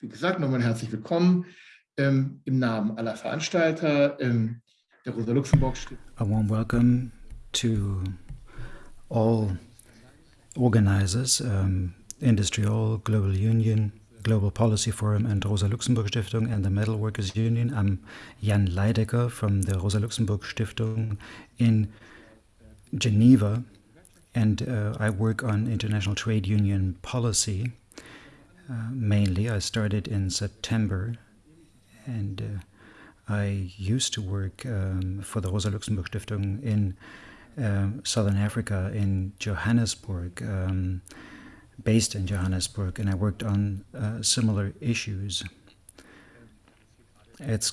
wie gesagt, nochmal herzlich willkommen ähm, im Namen aller Veranstalter ähm, der Rosa-Luxemburg-Stiftung. A warm welcome to all organizers, um, Industrial, Global Union, Global Policy Forum and Rosa Luxemburg Stiftung and the Metal Workers Union. I'm Jan Leidecker from the Rosa Luxemburg Stiftung in Geneva, and uh, I work on international trade union policy. Mainly, I started in September, and uh, I used to work um, for the Rosa Luxemburg Stiftung in um, Southern Africa, in Johannesburg, um, based in Johannesburg, and I worked on uh, similar issues. It's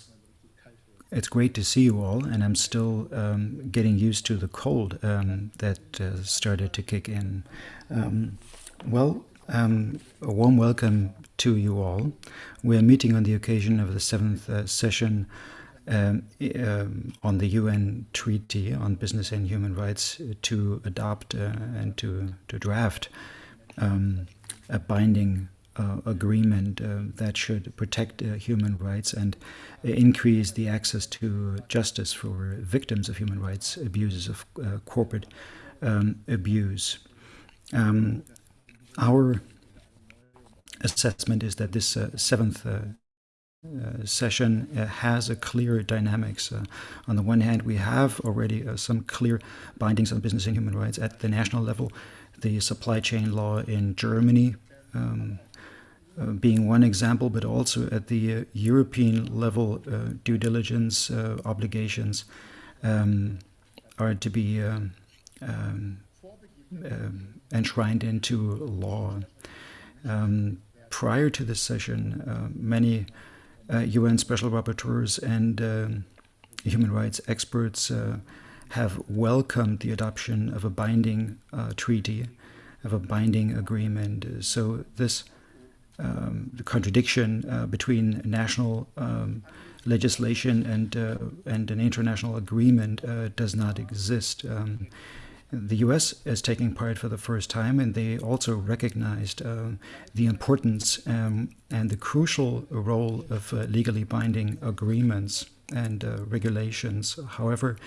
it's great to see you all, and I'm still um, getting used to the cold um, that uh, started to kick in. Um, well, um, a warm welcome to you all. We are meeting on the occasion of the seventh uh, session um, um, on the UN Treaty on Business and Human Rights to adopt uh, and to, to draft a binding uh, agreement uh, that should protect uh, human rights and increase the access to justice for victims of human rights abuses of uh, corporate um, abuse. Um, our assessment is that this uh, seventh uh, session has a clear dynamics. on the one hand, we have already some clear bindings on business and human rights at the national level. The supply chain law in Germany um, uh, being one example, but also at the uh, European level, uh, due diligence obligations um, are to be um, um, um enshrined into law. Um, prior to this session, uh, many uh, UN special rapporteurs and uh, human rights experts have welcomed the adoption of a binding treaty, of a binding agreement. So this um, the contradiction uh, between national um, legislation and uh, and an international agreement uh, does not exist. The U.S. is taking part for the first time, and they also recognized uh, the importance um, and the crucial role of uh, legally binding agreements and uh, regulations. However,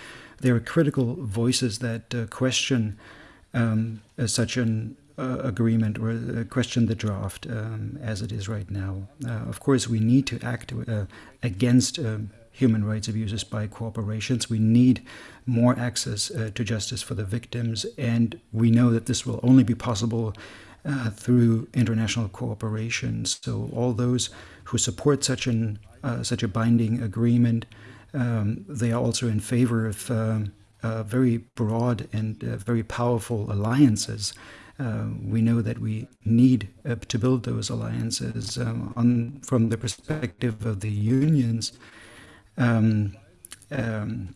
there are critical voices that question um, such an uh, agreement or uh, question the draft um, as it is right now. Uh, of course, we need to act uh, against um, human rights abuses by corporations. We need more access uh, to justice for the victims, and we know that this will only be possible uh, through international cooperation. So all those who support such an such a binding agreement, um, they are also in favor of um, very broad and very powerful alliances uh, we know that we need uh, to build those alliances um, on, from the perspective of the unions. Um, um,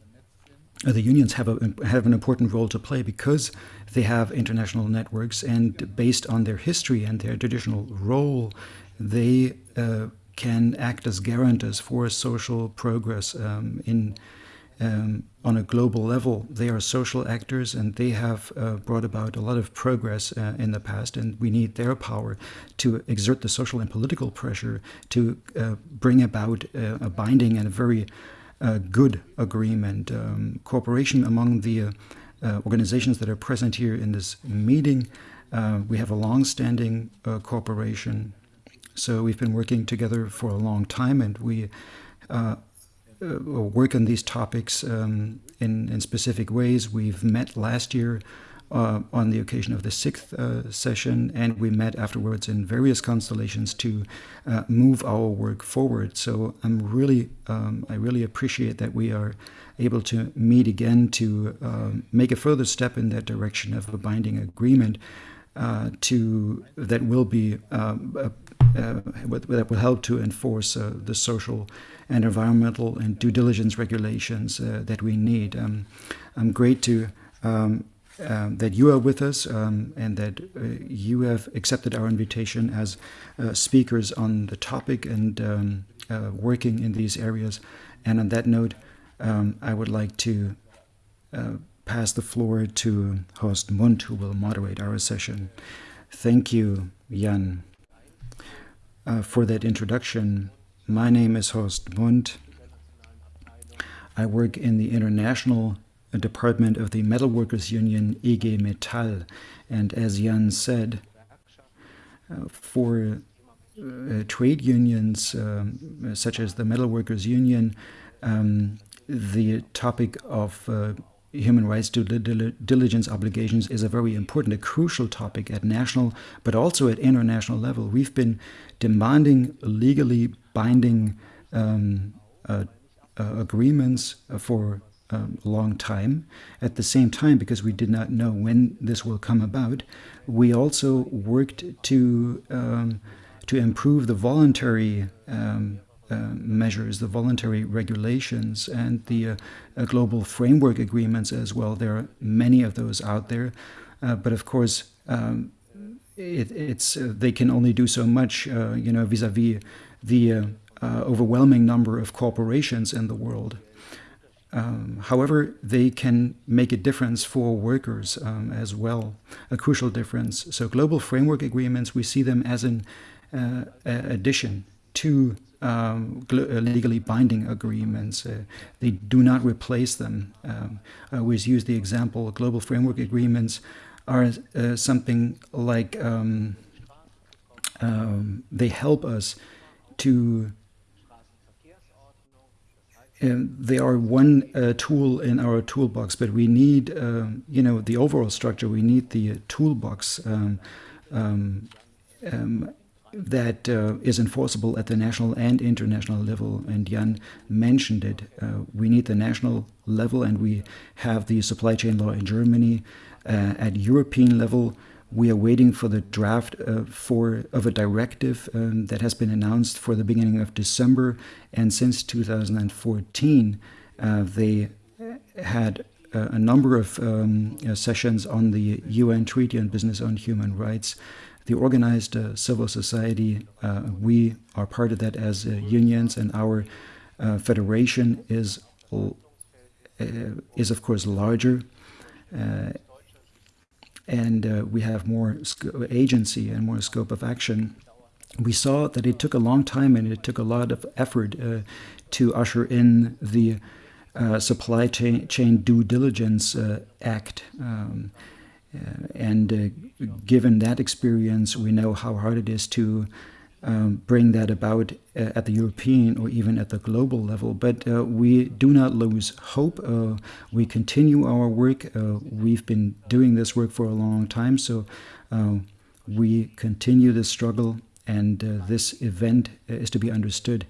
the unions have a have an important role to play because they have international networks, and based on their history and their traditional role, they uh, can act as guarantors for social progress um, in um, on a global level. They are social actors and they have uh, brought about a lot of progress uh, in the past, and we need their power to exert the social and political pressure to uh, bring about uh, a binding and a very uh, good agreement. Um, cooperation among the uh, organizations that are present here in this meeting. we have a long-standing cooperation. So we've been working together for a long time, and we uh, work on these topics um, in, in specific ways. We've met last year uh, on the occasion of the sixth uh, session, and we met afterwards in various constellations to uh, move our work forward. So I'm really, um, I really appreciate that we are able to meet again to um, make a further step in that direction of a binding agreement uh, to that will be uh, that will help to enforce uh, the social and environmental and due diligence regulations uh, that we need. Um, I'm great to um, um, that you are with us um, and that uh, you have accepted our invitation as uh, speakers on the topic and um, uh, working in these areas. And on that note, um, I would like to pass the floor to Horst Mund, who will moderate our session. Thank you, Jan. Uh, for that introduction. My name is Horst Mund. I work in the international department of the Metalworkers Union IG Metall. And as Jan said, uh, for uh, trade unions um, such as the Metalworkers Union, um, the topic of uh, human rights due diligence obligations is a very important, a crucial topic at national, but also at international level. We've been demanding legally binding um, uh, uh, agreements for um, a long time. At the same time, because we did not know when this will come about, we also worked to um, to improve the voluntary um, uh, measures, the voluntary regulations, and the uh, uh, global framework agreements as well. There are many of those out there, uh, but of course, um, it, it's uh, they can only do so much, uh, you know, vis-a-vis the overwhelming number of corporations in the world. Um, however, they can make a difference for workers um, as well, a crucial difference. So, global framework agreements, we see them as an uh, addition to um, uh, legally binding agreements. Uh, they do not replace them. Um, I always use the example global framework agreements are uh, something like um, um they help us to. Uh, they are one uh, tool in our toolbox, but we need, you know, the overall structure. We need the toolbox um, um, that uh, is enforceable at the national and international level. And Jan mentioned it. Uh, we need the national level, and we have the supply chain law in Germany. Uh, at European level, we are waiting for the draft uh, for of a directive um, that has been announced for the beginning of December. And since 2014, uh, they had a number of um, sessions on the UN Treaty on Business on Human Rights the organized uh, civil society, uh, we are part of that as uh, unions, and our uh, federation is uh, is of course larger, and we have more agency and more scope of action. We saw that it took a long time and it took a lot of effort to usher in the supply chain, chain due diligence act. Um, and uh, given that experience, we know how hard it is to um, bring that about uh, at the European or even at the global level. But uh, we do not lose hope. Uh, we continue our work. Uh, we've been doing this work for a long time, so we continue this struggle, and this event is to be understood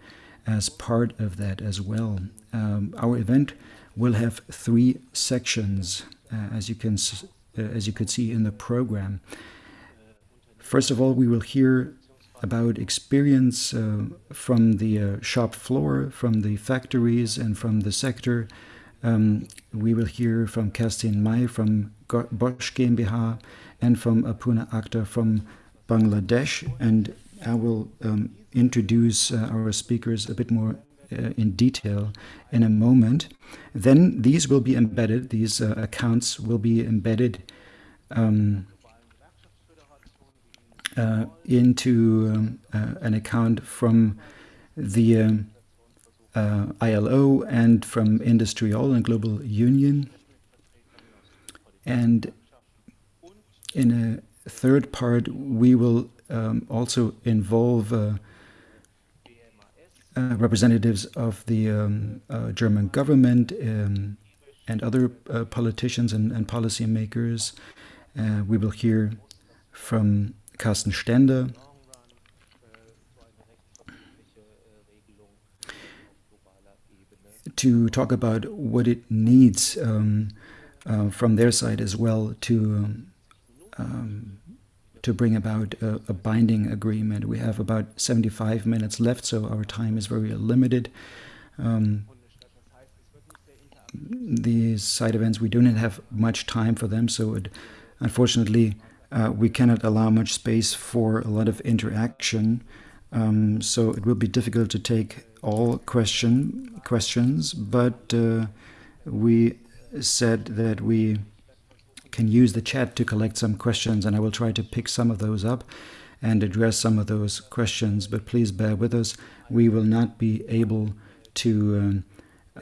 as part of that as well. Um, our event will have three sections, as you can uh, as you could see in the program. First of all, we will hear about experience uh, from the uh, shop floor, from the factories, and from the sector. Um, we will hear from Kerstin May from Bosch GmbH and from Kalpona Akhter from Bangladesh. And I will um, introduce uh, our speakers a bit more uh, in detail in a moment. Then these will be embedded, these uh, accounts will be embedded um, uh, into um, uh, an account from the um, uh, ILO and from IndustriALL and Global Union. And in a third part, we will um, also involve uh, representatives of the um, uh, German government um, and other uh, politicians and, and policymakers. Uh, we will hear from Carsten Stender. To talk about what it needs um, uh, from their side as well to um, to bring about a, a, binding agreement. We have about 75 minutes left, so our time is very limited. Um, these side events, we do not have much time for them, so it, unfortunately, uh, we cannot allow much space for a lot of interaction. Um, so it will be difficult to take all question questions, but uh, we said that we can use the chat to collect some questions, and I will try to pick some of those up. and address some of those questions, but please bear with us. We will not be able to um,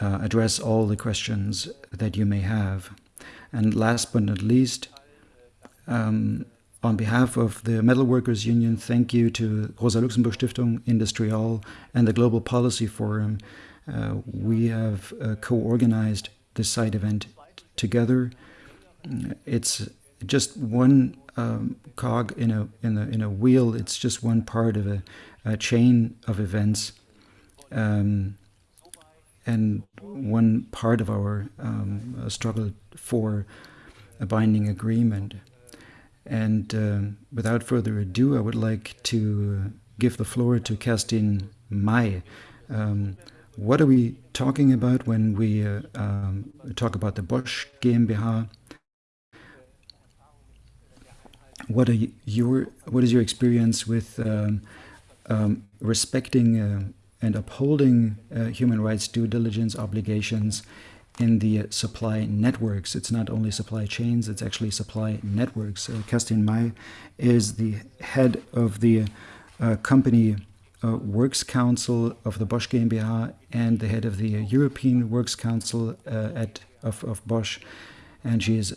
uh, address all the questions that you may have. And last but not least, um, on behalf of the Metalworkers Union, thank you to Rosa Luxemburg Stiftung, IndustriALL, and the Global Policy Forum. Uh, we have uh, co-organized this side event together. It's just one um, cog in a in a in a wheel. It's just one part of a, a chain of events, um, and one part of our um, struggle for a binding agreement. And um, without further ado, I would like to give the floor to Kerstin May. Um, what are we talking about when we uh, um, talk about the Bosch GmbH? What are your what is your experience with um, um, respecting uh, and upholding uh, human rights due diligence obligations in the supply networks. It's not only supply chains, it's actually supply networks. Uh, Kerstin is the head of the uh, company uh, Works Council of the Bosch GmbH and the head of the European Works Council uh, at of, of Bosch. And she is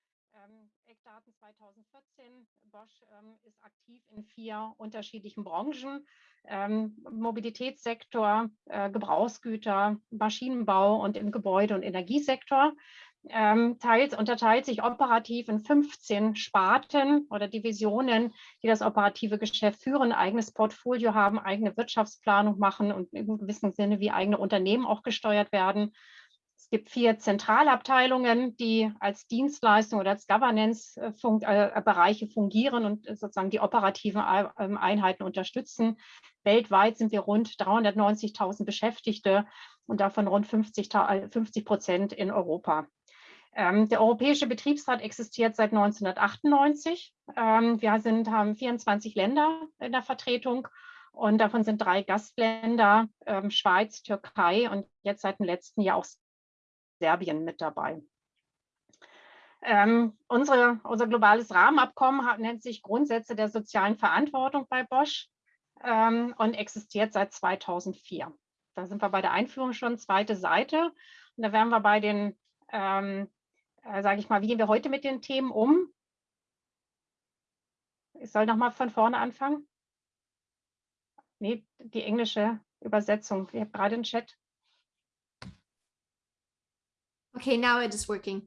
ähm, Eckdaten 2014. Bosch ähm, ist aktiv in vier unterschiedlichen Branchen. Ähm, Mobilitätssektor, äh, Gebrauchsgüter, Maschinenbau und im Gebäude- und Energiesektor. Ähm, teilt, unterteilt sich operativ in 15 Sparten oder Divisionen, die das operative Geschäft führen, eigenes Portfolio haben, eigene Wirtschaftsplanung machen und im gewissen Sinne wie eigene Unternehmen auch gesteuert werden gibt vier Zentralabteilungen, die als Dienstleistung oder als Governance-Bereiche fungieren und sozusagen die operativen ähm, Einheiten unterstützen. Weltweit sind wir rund 390.000 Beschäftigte und davon rund 50 Prozent in Europa. Ähm, der Europäische Betriebsrat existiert seit 1998. Ähm, wir sind, haben 24 Länder in der Vertretung und davon sind drei Gastländer, Schweiz, Türkei und jetzt seit dem letzten Jahr auch Serbien mit dabei. Ähm, unsere, unser globales Rahmenabkommen hat, nennt sich Grundsätze der sozialen Verantwortung bei Bosch ähm, und existiert seit 2004. Da sind wir bei der Einführung schon, zweite Seite. Und da wären wir bei den, ähm, äh, sage ich mal, wie gehen wir heute mit den Themen um? Ich soll nochmal von vorne anfangen. Nee, die englische Übersetzung. Ich habe gerade einen Chat. Okay, now it is working.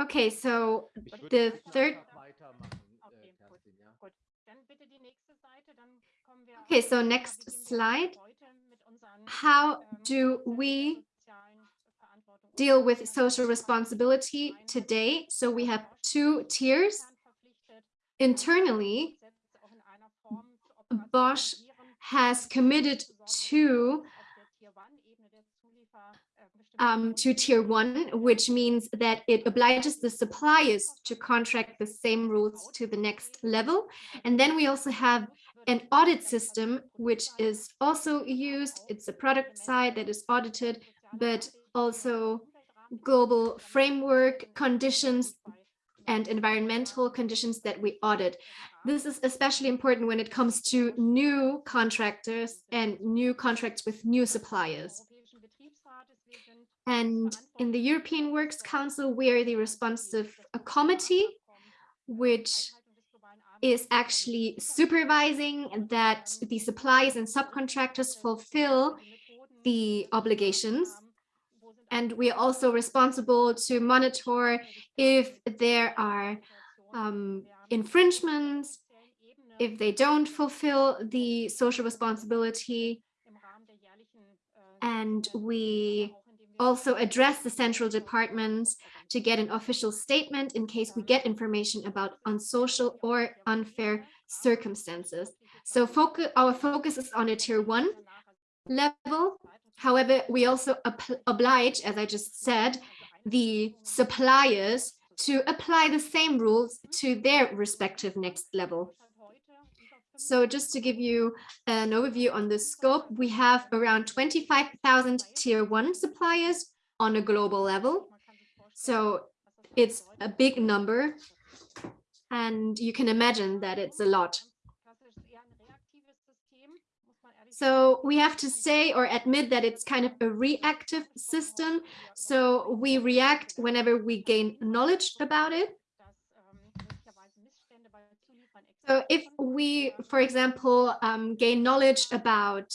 Okay, so the third. Okay, so next slide. How do we deal with social responsibility today? So we have two tiers. Internally, Bosch has committed to um, to tier one, which means that it obliges the suppliers to contract the same rules to the next level. And then we also have an audit system, which is also used. It's a product side that is audited, but also global framework conditions and environmental conditions that we audit. Uh-huh. This is especially important when it comes to new contractors and new contracts with new suppliers. And in the European Works Council, we are the responsive committee, which is actually supervising that the suppliers and subcontractors fulfill the obligations and we are also responsible to monitor if there are um, infringements, if they don't fulfill the social responsibility. And we also address the central departments to get an official statement in case we get information about unsocial or unfair circumstances. So focus, our focus is on a tier one level. However, we also oblige, as I just said, the suppliers to apply the same rules to their respective next level. So just to give you an overview on the scope, we have around 25,000 tier one suppliers on a global level. So it's a big number and you can imagine that it's a lot. So we have to say or admit that it's kind of a reactive system. So we react whenever we gain knowledge about it. So if we, for example, um, gain knowledge about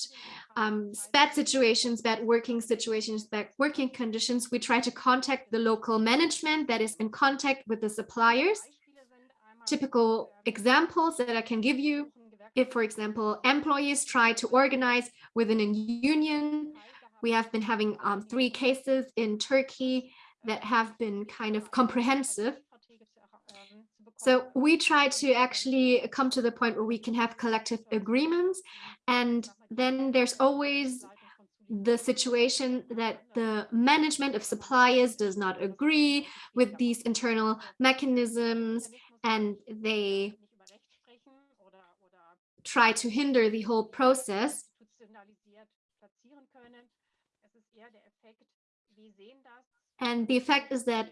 um, bad situations, bad working situations, bad working conditions, we try to contact the local management that is in contact with the suppliers. Typical examples that I can give you if, for example, employees try to organize within a union, we have been having um, three cases in Turkey that have been kind of comprehensive. So we try to actually come to the point where we can have collective agreements. And then there's always the situation that the management of suppliers does not agree with these internal mechanisms and they try to hinder the whole process. And the effect is that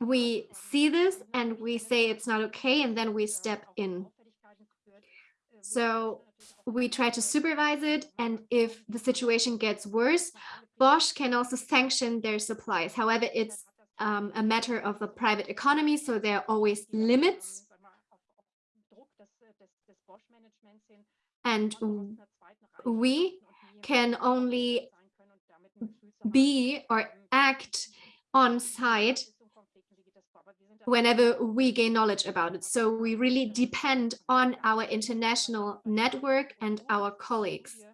we see this and we say it's not okay, and then we step in. So we try to supervise it, and if the situation gets worse, Bosch can also sanction their supplies. However, it's um, a matter of a private economy, so there are always limits and we can only be or act on site whenever we gain knowledge about it. So we really depend on our international network and our colleagues.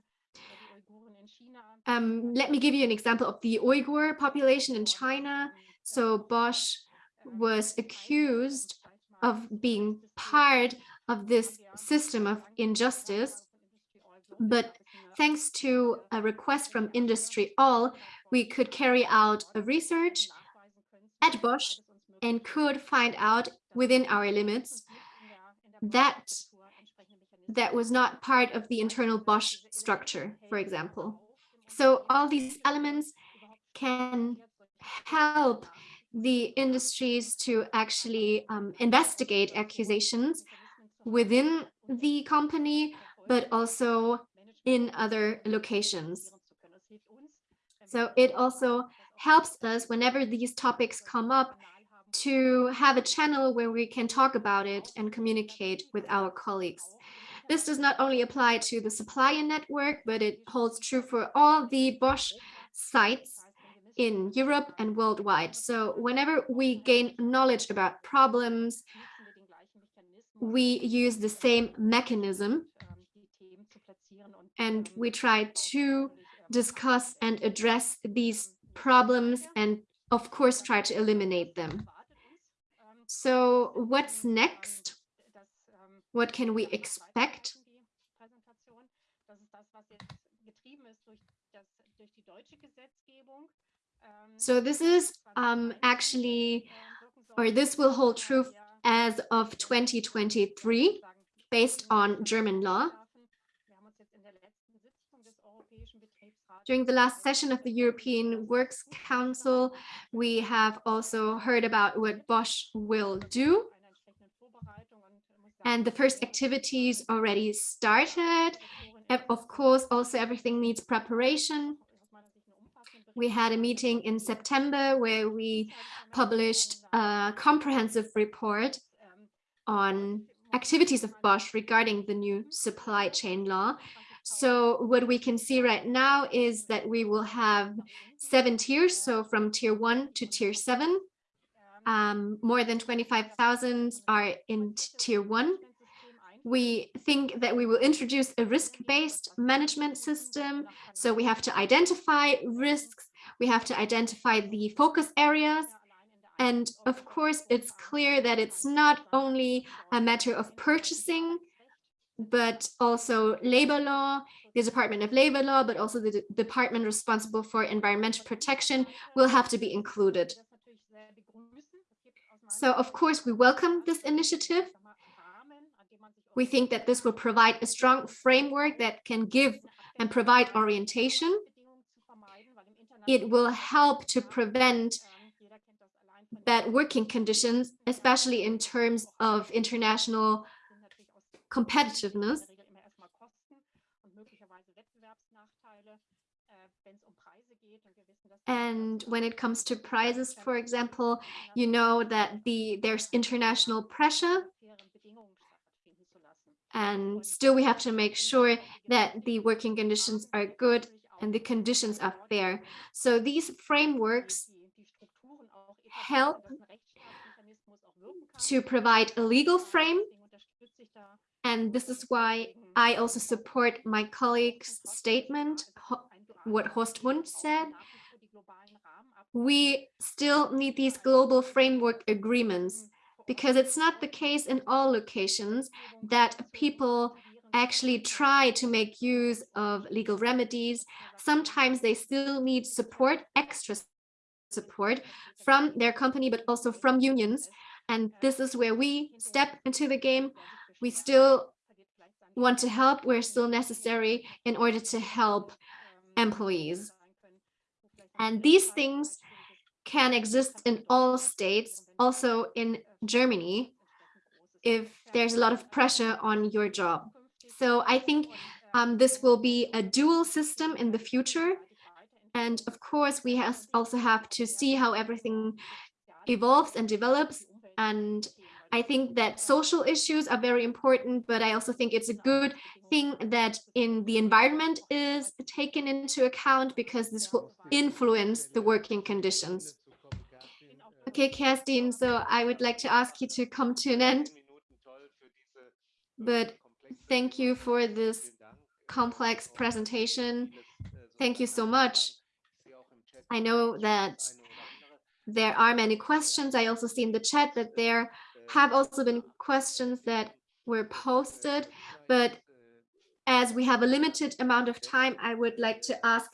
Um, let me give you an example of the Uyghur population in China. So Bosch was accused of being part of this system of injustice. But thanks to a request from IndustriALL, we could carry out a research at Bosch and could find out within our limits that that was not part of the internal Bosch structure, for example. So all these elements can help the industries to actually um, investigate accusations within the company, but also in other locations. So it also helps us whenever these topics come up to have a channel where we can talk about it and communicate with our colleagues. This does not only apply to the supplier network, but it holds true for all the Bosch sites in Europe and worldwide. So whenever we gain knowledge about problems, we use the same mechanism and we try to discuss and address these problems and of course try to eliminate them. So what's next? What can we expect? So this is um, actually, or this will hold true as of 2023 based on German law. During the last session of the European Works Council, we have also heard about what Bosch will do. And the first activities already started. Of course, also everything needs preparation. We had a meeting in September where we published a comprehensive report on activities of Bosch regarding the new supply chain law. So what we can see right now is that we will have seven tiers, so from tier one to tier seven. Um, more than 25,000 are in tier one. We think that we will introduce a risk-based management system. So we have to identify risks We have to identify the focus areas. And of course, it's clear that it's not only a matter of purchasing, but also labor law, the Department of Labor Law, but also the de department responsible for environmental protection will have to be included. So of course, we welcome this initiative. We think that this will provide a strong framework that can give and provide orientation. It will help to prevent bad working conditions, especially in terms of international competitiveness. And when it comes to prices, for example, you know that the there's international pressure. And still we have to make sure that the working conditions are good and the conditions are fair. So these frameworks help to provide a legal frame. And this is why I also support my colleague's statement, what Horst Mund said. We still need these global framework agreements because it's not the case in all locations that people actually try to make use of legal remedies. Sometimes they still need support, extra support from their company, but also from unions. And this is where we step into the game. We still want to help. We're still necessary in order to help employees. And these things can exist in all states, also in Germany, if there's a lot of pressure on your job. So I think um, this will be a dual system in the future. And of course, we has also have to see how everything evolves and develops. And I think that social issues are very important, but I also think it's a good thing that in the environment is taken into account because this will influence the working conditions. Okay, Kerstin, so I would like to ask you to come to an end. But thank you for this complex presentation. Thank you so much. I know that there are many questions. I also see in the chat that there have also been questions that were posted, but as we have a limited amount of time, I would like to ask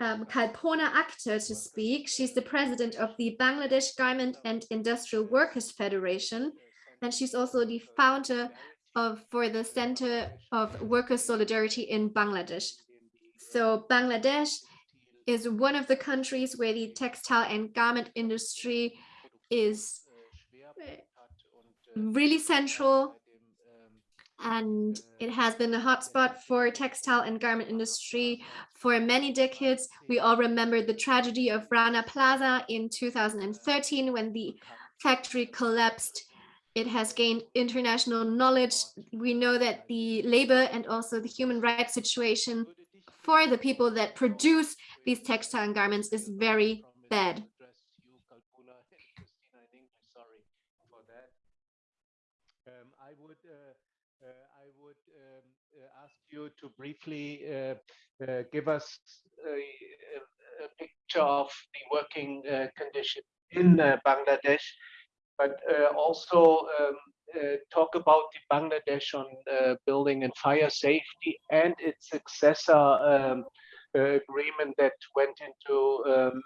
um, Kalpona Akhter to speak. She's the president of the Bangladesh Garment and Industrial Workers Federation, and she's also the founder of for the Center of Workers' Solidarity in Bangladesh. So Bangladesh is one of the countries where the textile and garment industry is really central and it has been a hotspot for textile and garment industry for many decades. We all remember the tragedy of Rana Plaza in 2013 when the factory collapsed. It has gained international knowledge. We know that the labor and also the human rights situation for the people that produce these textile and garments is very bad. I would uh, I would um, uh, ask you to briefly uh, give us a, a, picture of the working condition in Bangladesh, but also um, uh, talk about the Bangladesh on uh, building and fire safety and its successor um, uh, agreement that went into um,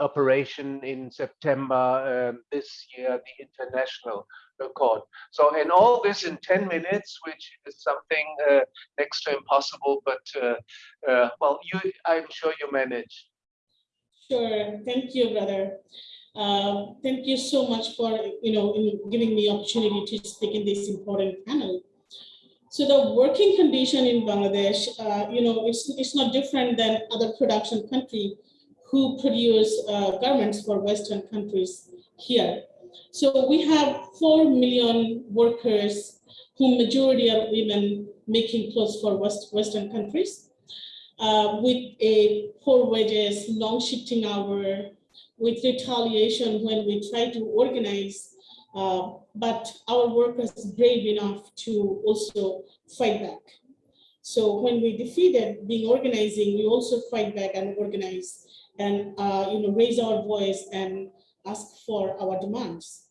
operation in September um, this year, the international accord. So, and all this in 10 minutes, which is something uh, next to impossible, but uh, uh, well, you, I'm sure you manage. Sure, thank you, brother. Uh, thank you so much for you know giving me opportunity to speak in this important panel. So the working condition in Bangladesh, uh, you know, it's it's not different than other production country who produce uh, garments for Western countries here. So we have 4 million workers whom majority are women making clothes for West, Western countries uh, with a poor wages, long shifting hour, with retaliation when we try to organize, uh, but our workers brave enough to also fight back. So when we defeated being organizing, we also fight back and organize and uh, you know raise our voice and ask for our demands.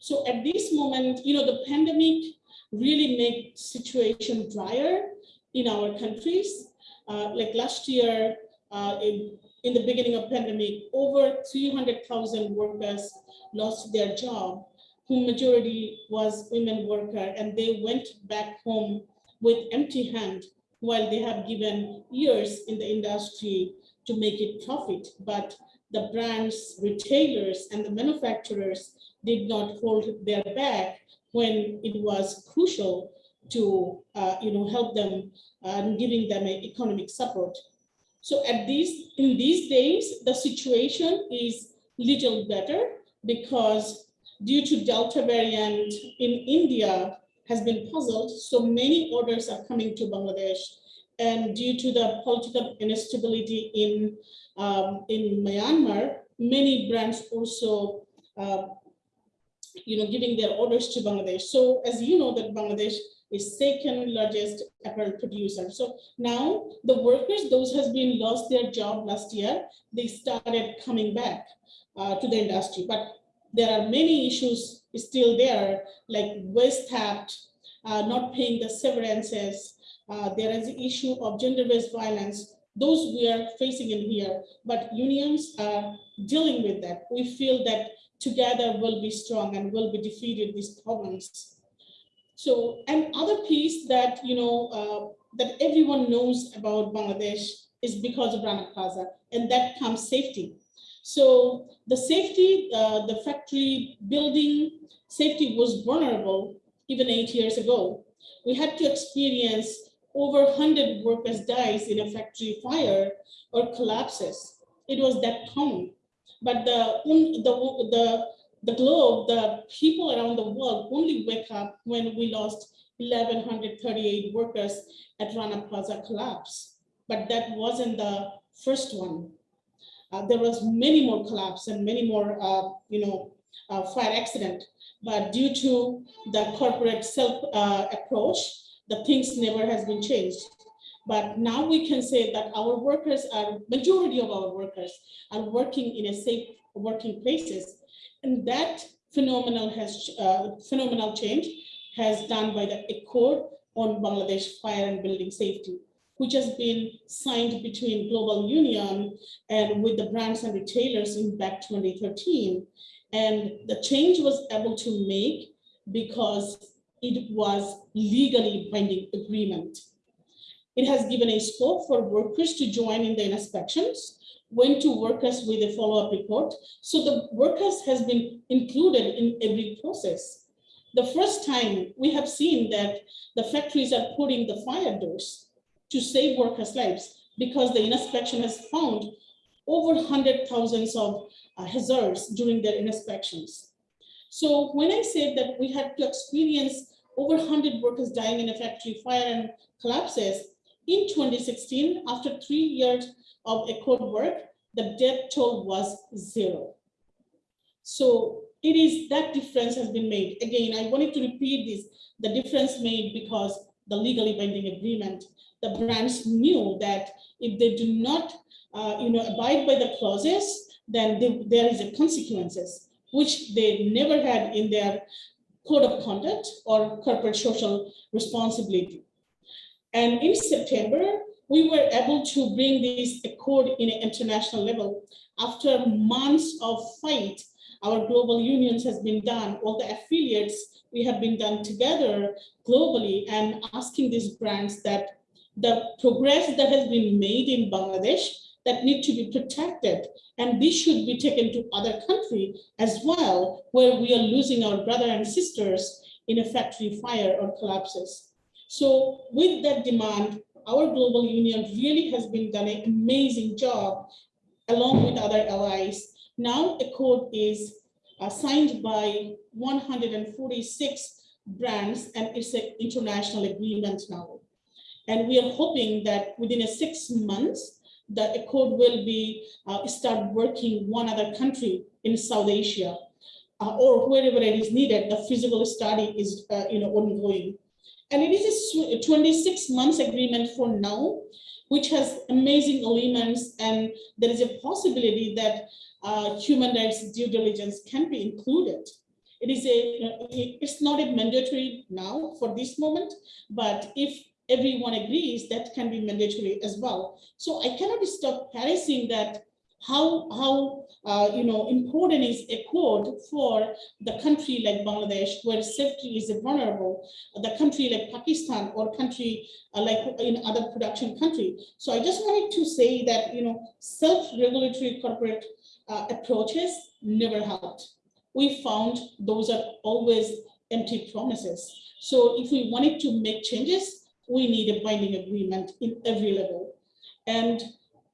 So at this moment, you know, the pandemic really made situation drier in our countries. Uh, like last year, uh, in, in the beginning of pandemic, over 300,000 workers lost their job, whom majority was women worker, and they went back home with empty hand while they have given years in the industry to make it profit. But the brands, retailers, and the manufacturers did not hold their back when it was crucial to uh, you know, help them and uh, giving them economic support. So at these, in these days, the situation is little better because due to Delta variant in India has been puzzled, so many orders are coming to Bangladesh. And due to the political instability in, um, in Myanmar, many brands also uh, you know, giving their orders to Bangladesh. So as you know that Bangladesh is second largest apparel producer. So now the workers, those has been lost their job last year, they started coming back uh, to the industry. But there are many issues still there, like waste theft, uh, not paying the severances. Uh, there is the issue of gender-based violence. Those we are facing in here, but unions are dealing with that. We feel that together we'll be strong and we'll be defeated these problems. So, and other piece that, you know, uh, that everyone knows about Bangladesh is because of Rana Plaza, and that comes safety. So the safety, uh, the factory building safety was vulnerable even eight years ago. We had to experience over 100 workers dies in a factory fire or collapses. It was that common. But the, the, the, the globe, the people around the world only wake up when we lost 1,138 workers at Rana Plaza collapse. But that wasn't the first one. Uh, there was many more collapse and many more, uh, you know, uh, fire accident. But due to the corporate self uh, approach, the things never has been changed. But now we can say that our workers are, majority of our workers are working in a safe working places. And that phenomenal has uh, phenomenal change has done by the Accord on Bangladesh Fire and Building Safety, which has been signed between Global Union and with the brands and retailers in back 2013. And the change was able to make because it was legally binding agreement. It has given a scope for workers to join in the inspections, when to workers with a follow-up report. So the workers has been included in every process. The first time we have seen that the factories are putting the fire doors to save workers' lives because the inspection has found over hundred thousands of uh, hazards during their inspections. So when I said that we had to experience over 100 workers dying in a factory fire and collapses, in 2016, after three years of Accord work, the death toll was zero. So it is that difference has been made. Again, I wanted to repeat this, the difference made because the legally binding agreement, the brands knew that if they do not uh, you know, abide by the clauses, then they, there is a consequences, which they never had in their code of conduct or corporate social responsibility. And in September, we were able to bring this accord in an international level. After months of fight, our global unions has been done, all the affiliates, we have been done together globally and asking these brands that the progress that has been made in Bangladesh that need to be protected. And this should be taken to other country as well, where we are losing our brother and sisters in a factory fire or collapses. So with that demand, our global union really has been done an amazing job along with other allies. Now Accord is uh, signed by 146 brands and it's an international agreement now. And we are hoping that within a six months, the Accord will be uh, start working one other country in South Asia uh, or wherever it is needed. The physical study is uh, you know ongoing. And it is a 26 months agreement for now, which has amazing elements. And there is a possibility that uh, human rights due diligence can be included. It is a, it's not a mandatory now for this moment, but if everyone agrees, that can be mandatory as well. So I cannot stop parroting that how how uh, you know important is a code for the country like Bangladesh where safety is vulnerable, the country like Pakistan or country uh, like in other production country. So I just wanted to say that you know self-regulatory corporate uh, approaches never helped. We found those are always empty promises. So if we wanted to make changes, we need a binding agreement in every level. And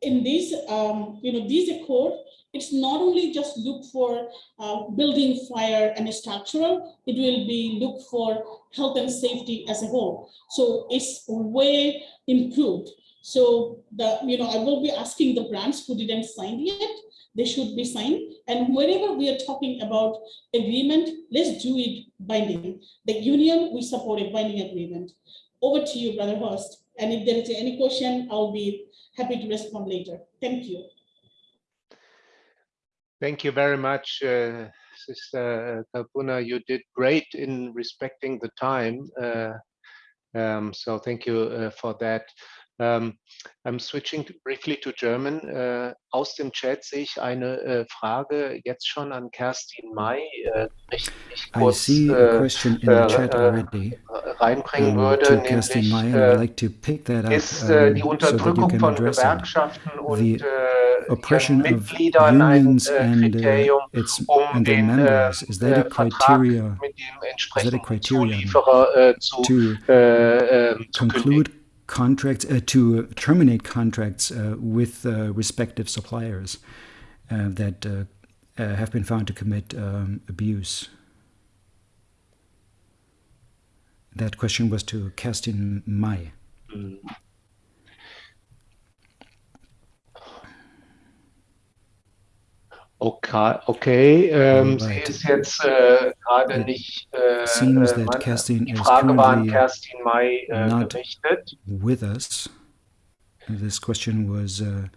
in this, um, you know, this accord, it's not only just look for uh, building fire and structural, it will be look for health and safety as a whole. So it's way improved. So the, you know, I will be asking the brands who didn't sign yet, they should be signed. And whenever we are talking about agreement, let's do it binding. The union, we support a binding agreement. Over to you, Brother Horst. And if there is any question, I'll be happy to respond later. Thank you. Thank you very much, uh, Sister Kalpona. You did great in respecting the time. Uh, um, so thank you uh, for that. Um, I'm switching briefly to German. Uh, aus dem Chat sehe ich eine äh, Frage jetzt schon an Kerstin May, äh, kurz, I see a question in the chat already. reinbringen um, würde, to nämlich Kerstin May. äh, I'd like to pick that up ist äh, die so that Unterdrückung can von. Gewerkschaften und The äh, Oppression of unions äh, and, uh, its, um and their den äh, members, is that a äh, criteria mit dem entsprechenden criterion Zulieferer äh, zu, to äh, äh, zu conclude contracts, uh, to terminate contracts uh, with uh, respective suppliers uh, that uh, have been found to commit um, abuse? That question was to Kerstin May. kündigen. Okay, okay. Ähm, sie ist jetzt äh, gerade It nicht. Äh, seems äh, that man- Kerstin die Frage war an Kerstin May äh, gerichtet. with us. This question was uh,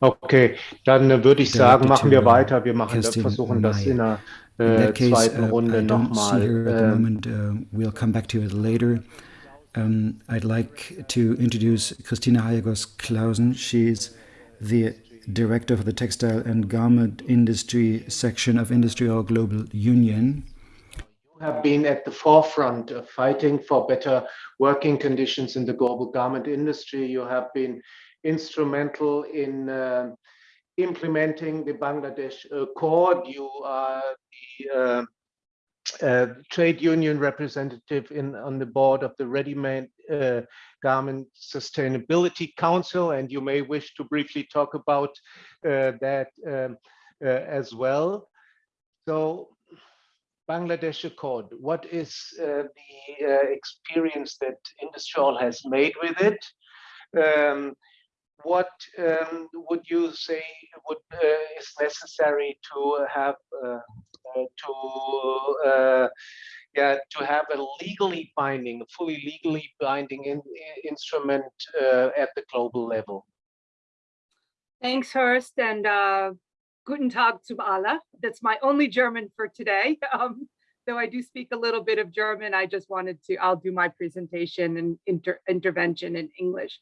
Okay, dann äh, würde ich sagen, machen wir to, weiter. Wir machen, Kerstin versuchen das in In äh, case, zweiten uh, Runde see nochmal. ähm, moment. Uh, we'll come back to it later. Um, I'd like to introduce Christina Hayagos Clausen. She's the director of the Textile and Garment Industry section of Industry IndustriALL Global Union. You have been at the forefront of fighting for better working conditions in the global garment industry. You have been instrumental in uh, implementing the Bangladesh Accord. You are the uh, uh, trade union representative in on the board of the Ready-Made uh, Garment Sustainability Council, and you may wish to briefly talk about uh, that um, uh, as well. So Bangladesh Accord, what is uh, the uh, experience that IndustriALL has made with it? Um, what um, would you say would uh, is necessary to have uh, to yeah to have a legally binding, fully legally binding in, instrument uh, at the global level? Thanks, Horst, and uh, Guten Tag zum alle. That's my only German for today. Um, though I do speak a little bit of German, I just wanted to, I'll do my presentation and inter intervention in English.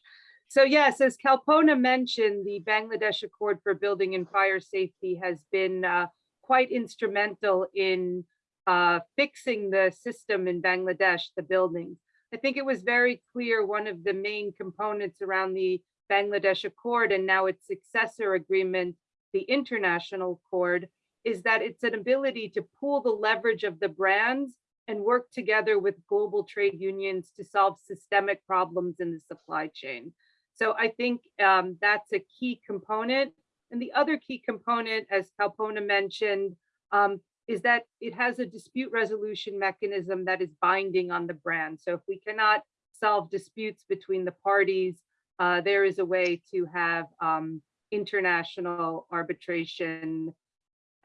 So yes, as Kalpona mentioned, the Bangladesh Accord for Building and Fire Safety has been uh, quite instrumental in uh, fixing the system in Bangladesh, the buildings. I think it was very clear one of the main components around the Bangladesh Accord and now its successor agreement, the International Accord, is that it's an ability to pool the leverage of the brands and work together with global trade unions to solve systemic problems in the supply chain. So I think um, that's a key component. And the other key component, as Kalpona mentioned, um, is that it has a dispute resolution mechanism that is binding on the brand. So if we cannot solve disputes between the parties, uh, there is a way to have um, international arbitration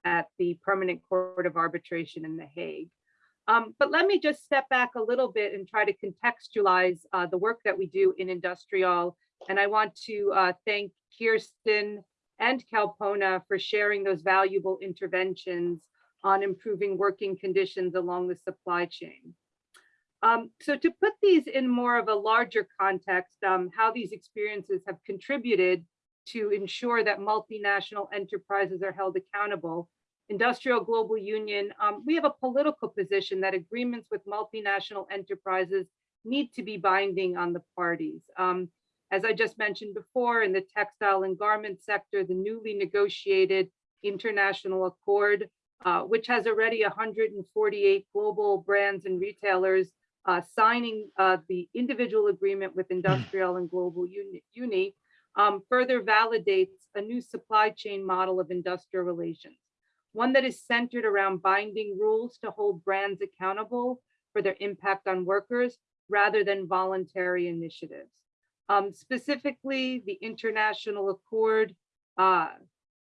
at the Permanent Court of Arbitration in The Hague. Um, but let me just step back a little bit and try to contextualize uh, the work that we do in IndustriALL. And I want to uh, thank Kerstin and Kalpona for sharing those valuable interventions on improving working conditions along the supply chain. Um, so to put these in more of a larger context, um, how these experiences have contributed to ensure that multinational enterprises are held accountable, IndustriALL Global Union, um, we have a political position that agreements with multinational enterprises need to be binding on the parties. Um, as I just mentioned before, in the textile and garment sector, the newly negotiated international accord, uh, which has already 148 global brands and retailers uh, signing uh, the individual agreement with IndustriALL and Global Uni, Uni um, further validates a new supply chain model of industrial relations, one that is centered around binding rules to hold brands accountable for their impact on workers rather than voluntary initiatives. Um, specifically, the international accord uh,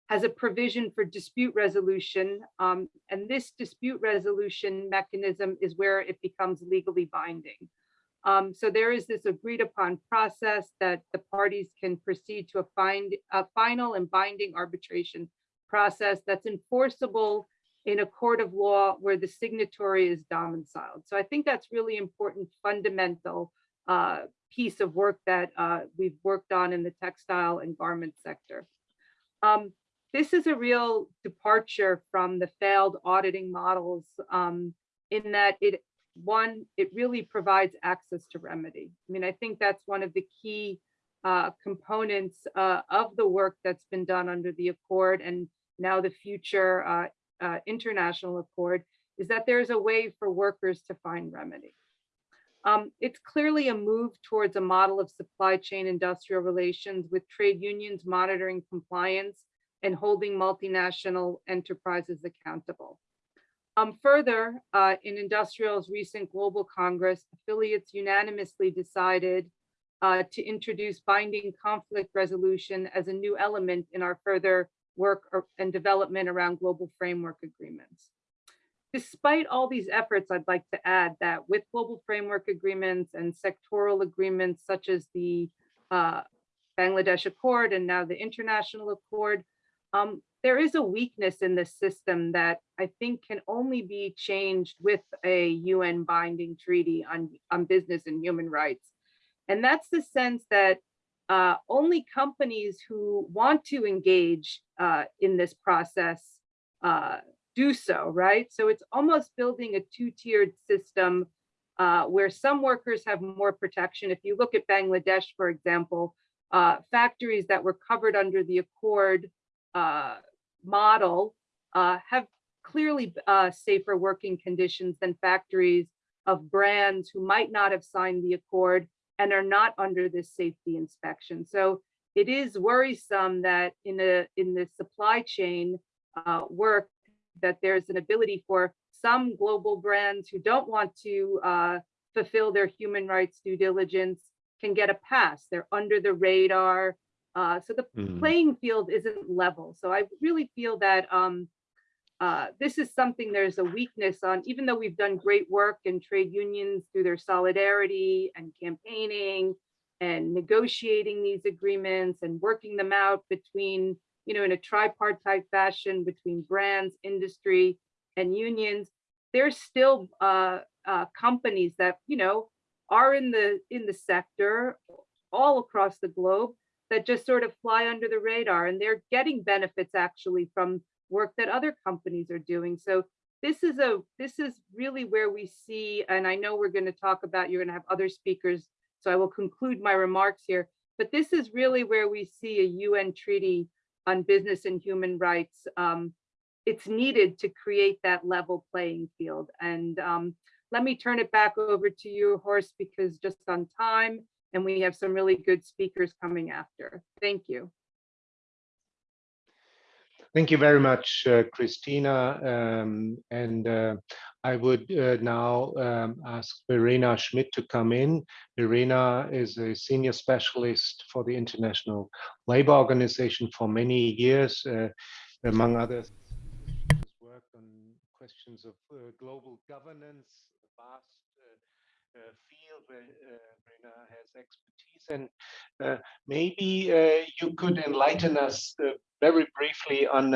has a provision for dispute resolution, um, and this dispute resolution mechanism is where it becomes legally binding. Um, so there is this agreed upon process that the parties can proceed to a, find, a final and binding arbitration process that's enforceable in a court of law where the signatory is domiciled. So I think that's really important fundamental uh, piece of work that uh, we've worked on in the textile and garment sector. Um, this is a real departure from the failed auditing models um, in that it one, it really provides access to remedy. I mean, I think that's one of the key uh, components uh, of the work that's been done under the Accord and now the future uh, uh international Accord is that there's a way for workers to find remedy. Um, it's clearly a move towards a model of supply chain industrial relations with trade unions monitoring compliance and holding multinational enterprises accountable. Um, further, uh, in IndustriALL's recent Global Congress, affiliates unanimously decided uh, to introduce binding conflict resolution as a new element in our further work and development around global framework agreements. Despite all these efforts, I'd like to add that with global framework agreements and sectoral agreements such as the uh, Bangladesh Accord and now the International Accord, um, there is a weakness in this system that I think can only be changed with a UN binding treaty on, on business and human rights. And that's the sense that uh, only companies who want to engage uh, in this process uh, do so, right? So it's almost building a two-tiered system uh, where some workers have more protection. If you look at Bangladesh, for example, uh, factories that were covered under the accord uh, model uh, have clearly uh, safer working conditions than factories of brands who might not have signed the accord and are not under this safety inspection. So it is worrisome that in a in the supply chain uh, work that there's an ability for some global brands who don't want to uh, fulfill their human rights due diligence can get a pass. They're under the radar. Uh, so the mm. playing field isn't level. So I really feel that um, uh, this is something there's a weakness on, even though we've done great work in trade unions through their solidarity and campaigning and negotiating these agreements and working them out between, you know, in a tripartite fashion between brands, industry, and unions. There's still uh, uh, companies that, you know, are in the in the sector all across the globe that just sort of fly under the radar and they're getting benefits actually from work that other companies are doing. So this is a this is really where we see, and I know we're going to talk about, you're going to have other speakers, so I will conclude my remarks here, but this is really where we see a UN treaty on business and human rights. Um, it's needed to create that level playing field. And um, let me turn it back over to you, Horst, because just on time, and we have some really good speakers coming after. Thank you. Thank you very much, uh, Christina. Um, and uh, I would uh, now um, ask Verena Schmidt to come in. Verena is a senior specialist for the International Labour Organization for many years, uh, among others, worked on questions of uh, global governance, vast field where Verena has expertise. And uh, maybe uh, you could enlighten us uh, very briefly on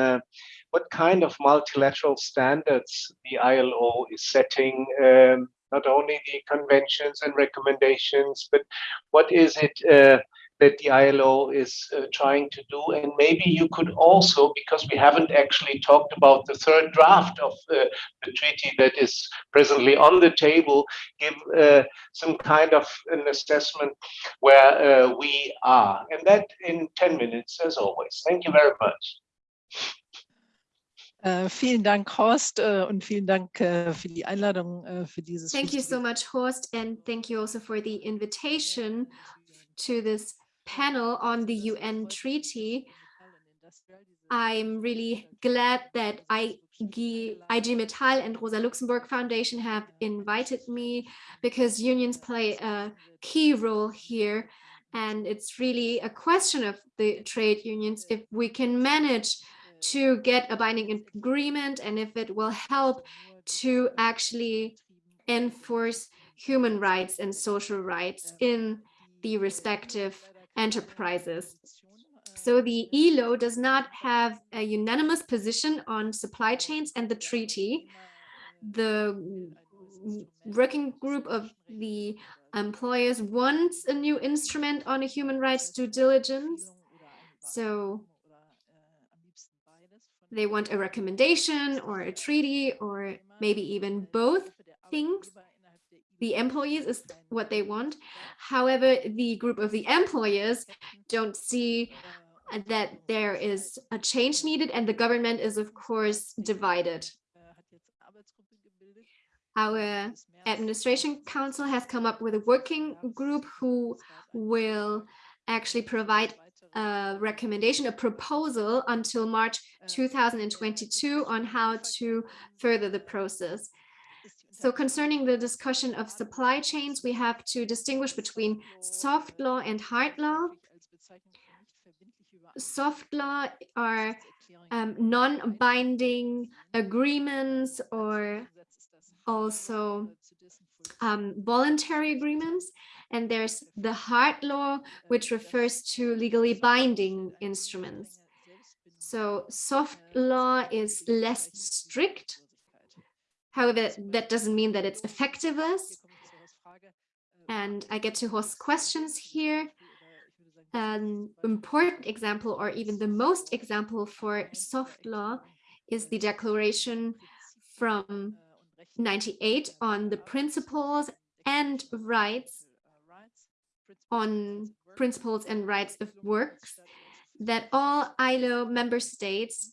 what kind of multilateral standards the ILO is setting, um, not only the conventions and recommendations, but what is it that the ILO is uh, trying to do. And maybe you could also, because we haven't actually talked about the third draft of uh, the treaty that is presently on the table, give uh, some kind of an assessment where uh, we are. And that in 10 minutes, as always. Thank you very much. Uh, vielen Dank, Horst, uh, und vielen Dank uh, für die Einladung uh, für dieses. Thank you so much, Horst, and thank you also for the invitation to this panel on the UN treaty, I'm really glad that IG, IG Metall and Rosa Luxemburg Foundation have invited me because unions play a key role here. And it's really a question of the trade unions if we can manage to get a binding agreement and if it will help to actually enforce human rights and social rights in the respective enterprises. So the ILO does not have a unanimous position on supply chains and the treaty. The working group of the employers wants a new instrument on a human rights due diligence. So they want a recommendation or a treaty or maybe even both things the employees is what they want. However, the group of the employers don't see that there is a change needed and the government is of course divided. Our administration council has come up with a working group who will actually provide a recommendation, a proposal until March 2022 on how to further the process. So concerning the discussion of supply chains, we have to distinguish between soft law and hard law. Soft law are um, non-binding agreements or also um, voluntary agreements. And there's the hard law, which refers to legally binding instruments. So soft law is less strict However, that doesn't mean that it's effectiveness. And I get to host questions here. An important example, or even the most example for soft law, is the declaration from 98 on the principles and rights on principles and rights of works that all ILO member states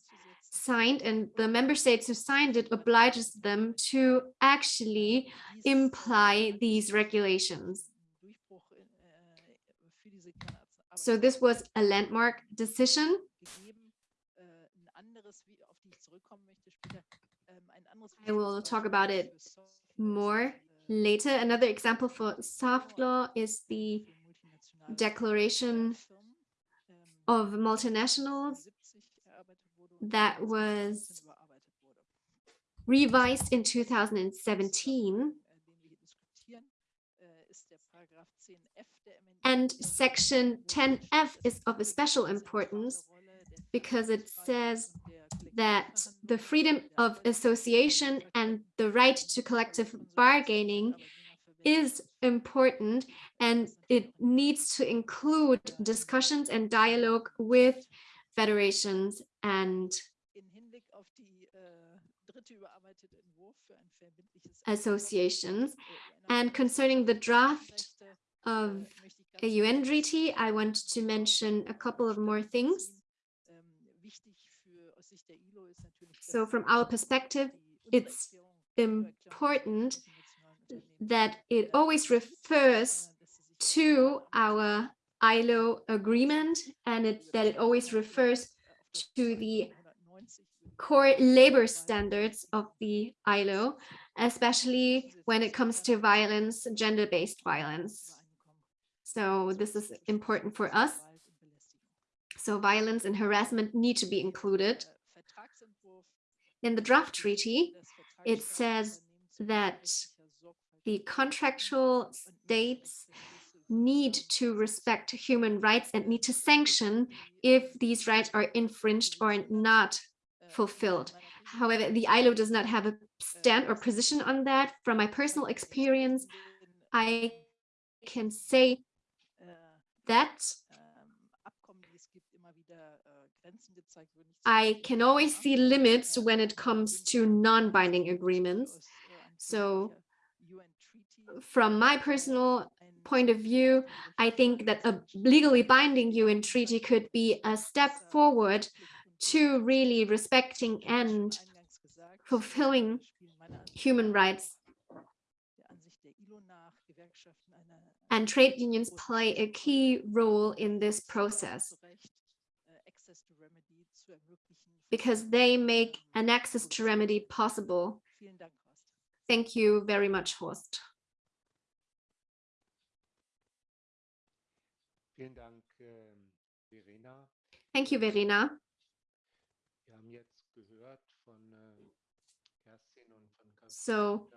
signed and the member states who signed it obliges them to actually imply these regulations. So this was a landmark decision. I will talk about it more later. Another example for soft law is the declaration of multinationals that was revised in 2017 and section 10f is of a special importance because it says that the freedom of association and the right to collective bargaining is important and it needs to include discussions and dialogue with federations and associations. And concerning the draft of a UN treaty, I want to mention a couple of more things. So from our perspective, it's important that it always refers to our ILO agreement and it, that it always refers to the core labor standards of the ILO, especially when it comes to violence, gender-based violence. So this is important for us. So violence and harassment need to be included. In the draft treaty, it says that the contractual states need to respect human rights and need to sanction if these rights are infringed or not fulfilled. However, the ILO does not have a stand or position on that. From my personal experience, I can say that I can always see limits when it comes to non-binding agreements. So from my personal point of view, I think that a legally binding UN treaty could be a step forward to really respecting and fulfilling human rights. And trade unions play a key role in this process because they make an access to remedy possible. Thank you very much, Horst. Vielen Dank, ähm, Verena. Thank you, Verena. Wir haben jetzt gehört von äh, Kerstin und von So,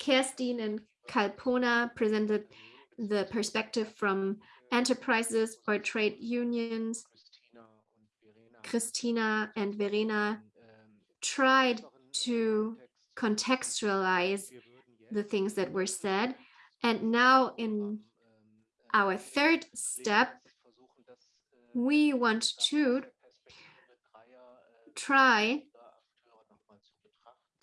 Kerstin and Kalpona presented the perspective from enterprises or trade unions. Christina und Verena Christina and Verena ähm, tried to contextualize the things that were said. ähm, And now in ähm, our third step, we want to try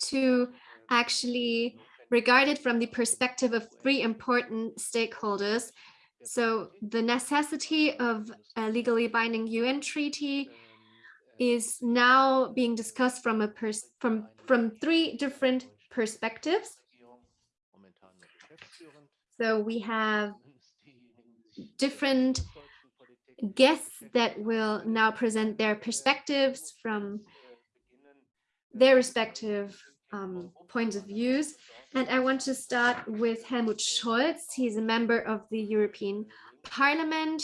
to actually regard it from the perspective of three important stakeholders. So the necessity of a legally binding UN treaty is now being discussed from a from from three different perspectives. So we have different guests that will now present their perspectives from their respective um, points of views. And I want to start with Helmut Scholz. He's a member of the European Parliament.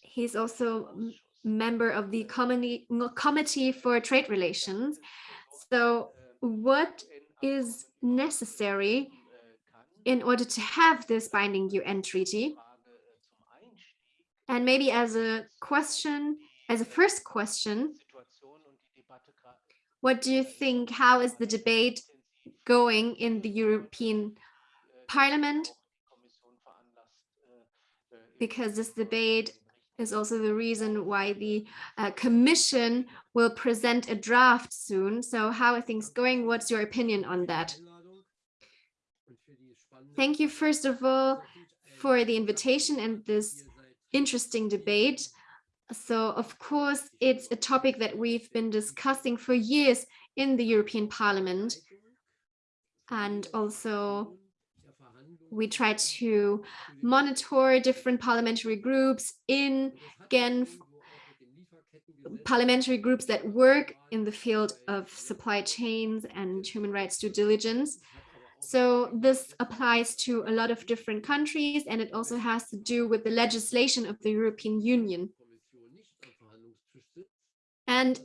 He's also member of the Committee, Committee for Trade Relations. So what is necessary in order to have this binding UN treaty? And maybe as a question, as a first question, what do you think, how is the debate going in the European Parliament? Because this debate is also the reason why the uh, Commission will present a draft soon. So how are things going? What's your opinion on that? Thank you, first of all, for the invitation and this interesting debate. So, of course, it's a topic that we've been discussing for years in the European Parliament. And also, we try to monitor different parliamentary groups in Genf, parliamentary groups that work in the field of supply chains and human rights due diligence. So this applies to a lot of different countries, and it also has to do with the legislation of the European Union. And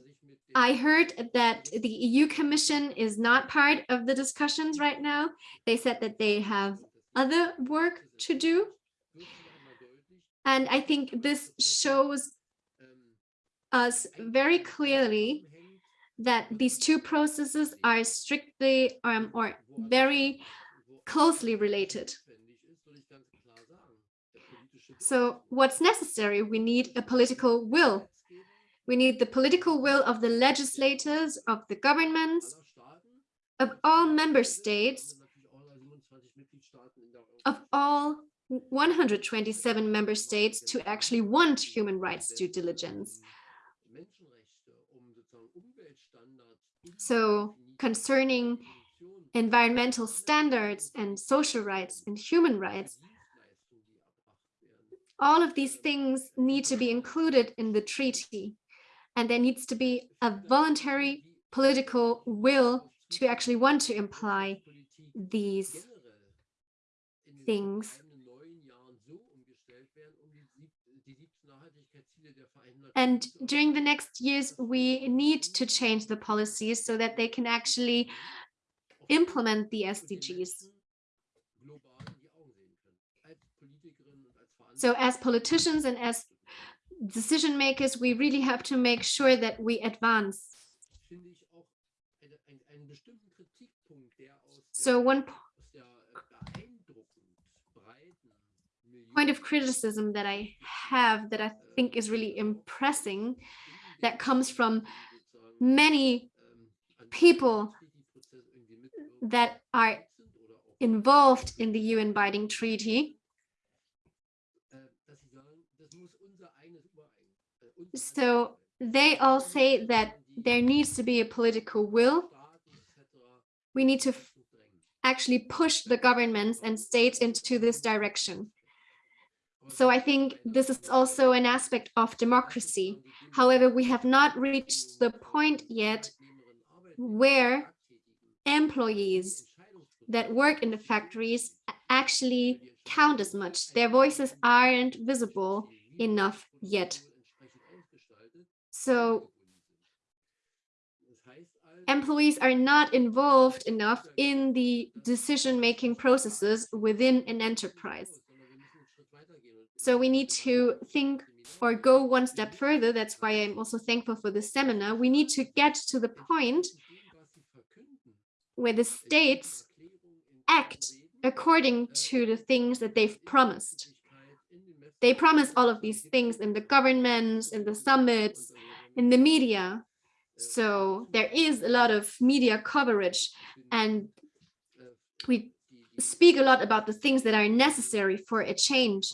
I heard that the EU Commission is not part of the discussions right now. They said that they have other work to do. And I think this shows us very clearly that these two processes are strictly um, or very closely related. So what's necessary? We need a political will. We need the political will of the legislators, of the governments, of all member states, of all 127 member states to actually want human rights due diligence. So concerning environmental standards and social rights and human rights, all of these things need to be included in the treaty. And there needs to be a voluntary political will to actually want to imply these things. And during the next years, we need to change the policies so that they can actually implement the SDGs. So as politicians and as decision makers, we really have to make sure that we advance. So one point of criticism that I have that I think is really impressing that comes from many people that are involved in the UN binding treaty. So they all say that there needs to be a political will. We need to actually push the governments and states into this direction. So I think this is also an aspect of democracy. However, we have not reached the point yet where employees that work in the factories actually count as much. Their voices aren't visible enough yet. So employees are not involved enough in the decision-making processes within an enterprise. So we need to think or go one step further. That's why I'm also thankful for this seminar. We need to get to the point where the states act according to the things that they've promised. They promise all of these things in the governments, in the summits, in the media. So there is a lot of media coverage and we speak a lot about the things that are necessary for a change.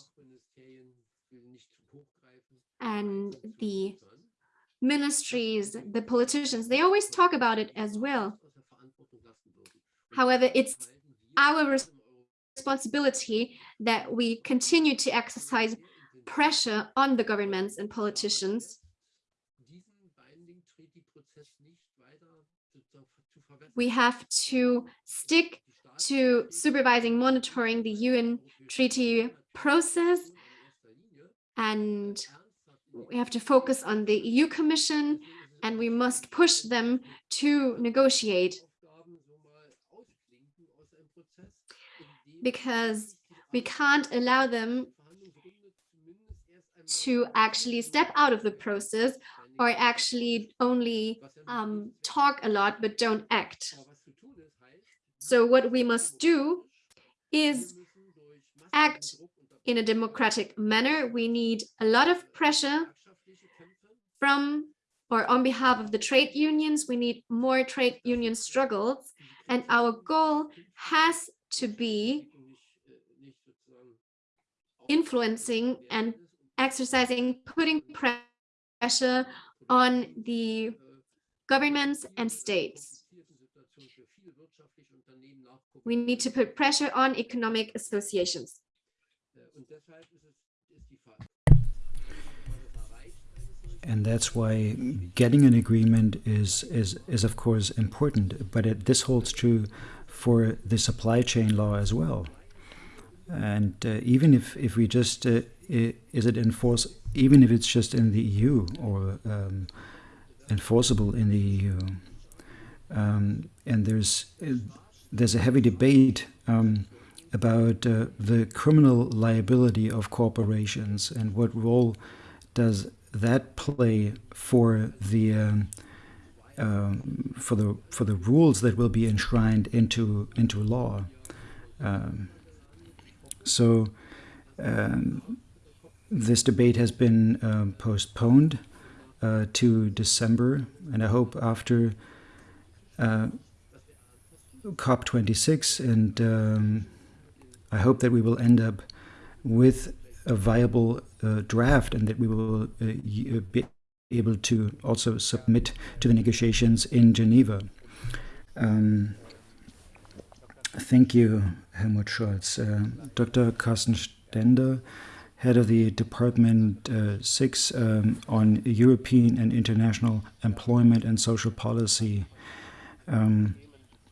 And the ministries, the politicians, they always talk about it as well. However, it's our responsibility that we continue to exercise pressure on the governments and politicians we have to stick to supervising, monitoring the UN treaty process. And we have to focus on the EU Commission and we must push them to negotiate. Because we can't allow them to actually step out of the process or actually only um, talk a lot but don't act. So what we must do is act in a democratic manner. We need a lot of pressure from or on behalf of the trade unions. We need more trade union struggles. And our goal has to be influencing and exercising, putting pressure on the governments and states. We need to put pressure on economic associations. And that's why getting an agreement is, is, is of course important, but it, this holds true for the supply chain law as well. And uh, even if, if we just, uh, is it enforced, even if it's just in the EU or um, enforceable in the EU. Um, and there's there's a heavy debate um, about uh, the criminal liability of corporations and what role does that play for the um, um for the for the rules that will be enshrined into into law. Um, so um, this debate has been postponed uh, to December, and I hope after uh, COP26, and um, I hope that we will end up with a viable uh, draft and that we will uh, uh, be able to also submit to the negotiations in Geneva. Um, thank you, Helmut Scholz. Uh, Dr. Carsten Stender head of the Department uh, 6 um, on European and international employment and social policy. Um,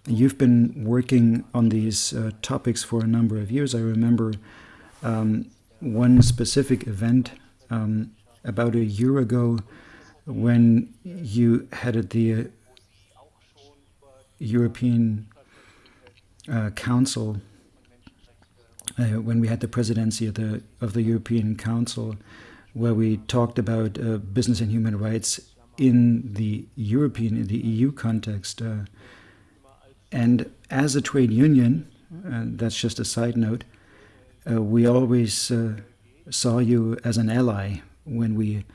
you've been working on these uh, topics for a number of years. I remember um, one specific event um, about a year ago when you headed the European uh, Council, uh, when we had the presidency of the of the European Council, where we talked about uh, business and human rights in the European, in the EU context. Uh, and as a trade union, and that's just a side note, uh, we always uh, saw you as an ally when we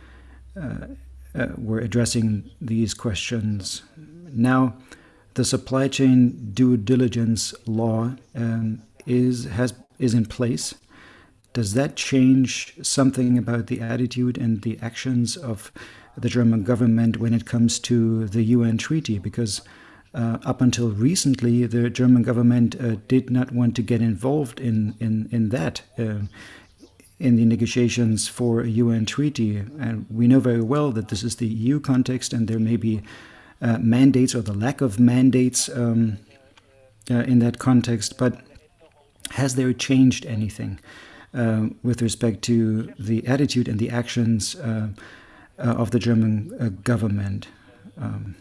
were addressing these questions. Now, the supply chain due diligence law um, is has is in place. Does that change something about the attitude and the actions of the German government when it comes to the UN treaty? Because uh, up until recently, the German government uh, did not want to get involved in in in that. Uh, in the negotiations for a UN treaty. And we know very well that this is the EU context, and there may be uh, mandates or the lack of mandates um, uh, in that context. But has there changed anything uh, with respect to the attitude and the actions uh, uh, of the German government? Um,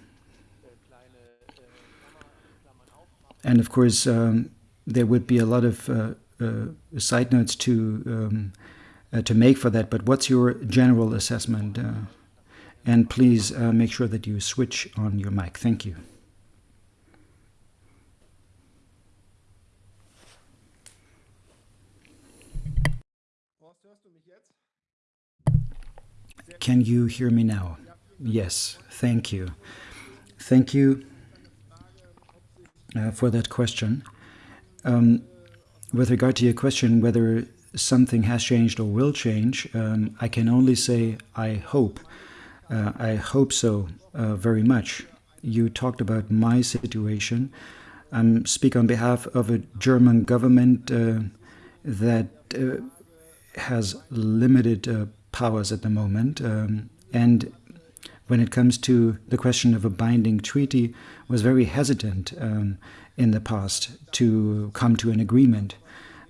and of course, um, there would be a lot of side notes to um, to make for that. But what's your general assessment? And please uh, make sure that you switch on your mic. Thank you. Can you hear me now? Yes, thank you. Thank you uh, for that question. Um, with regard to your question whether something has changed or will change, um, I can only say I hope uh, I hope so uh, very much. You talked about my situation. I um, speak on behalf of a German government uh, that uh, has limited uh, powers at the moment. Um, and when it comes to the question of a binding treaty, was very hesitant um, in the past to come to an agreement.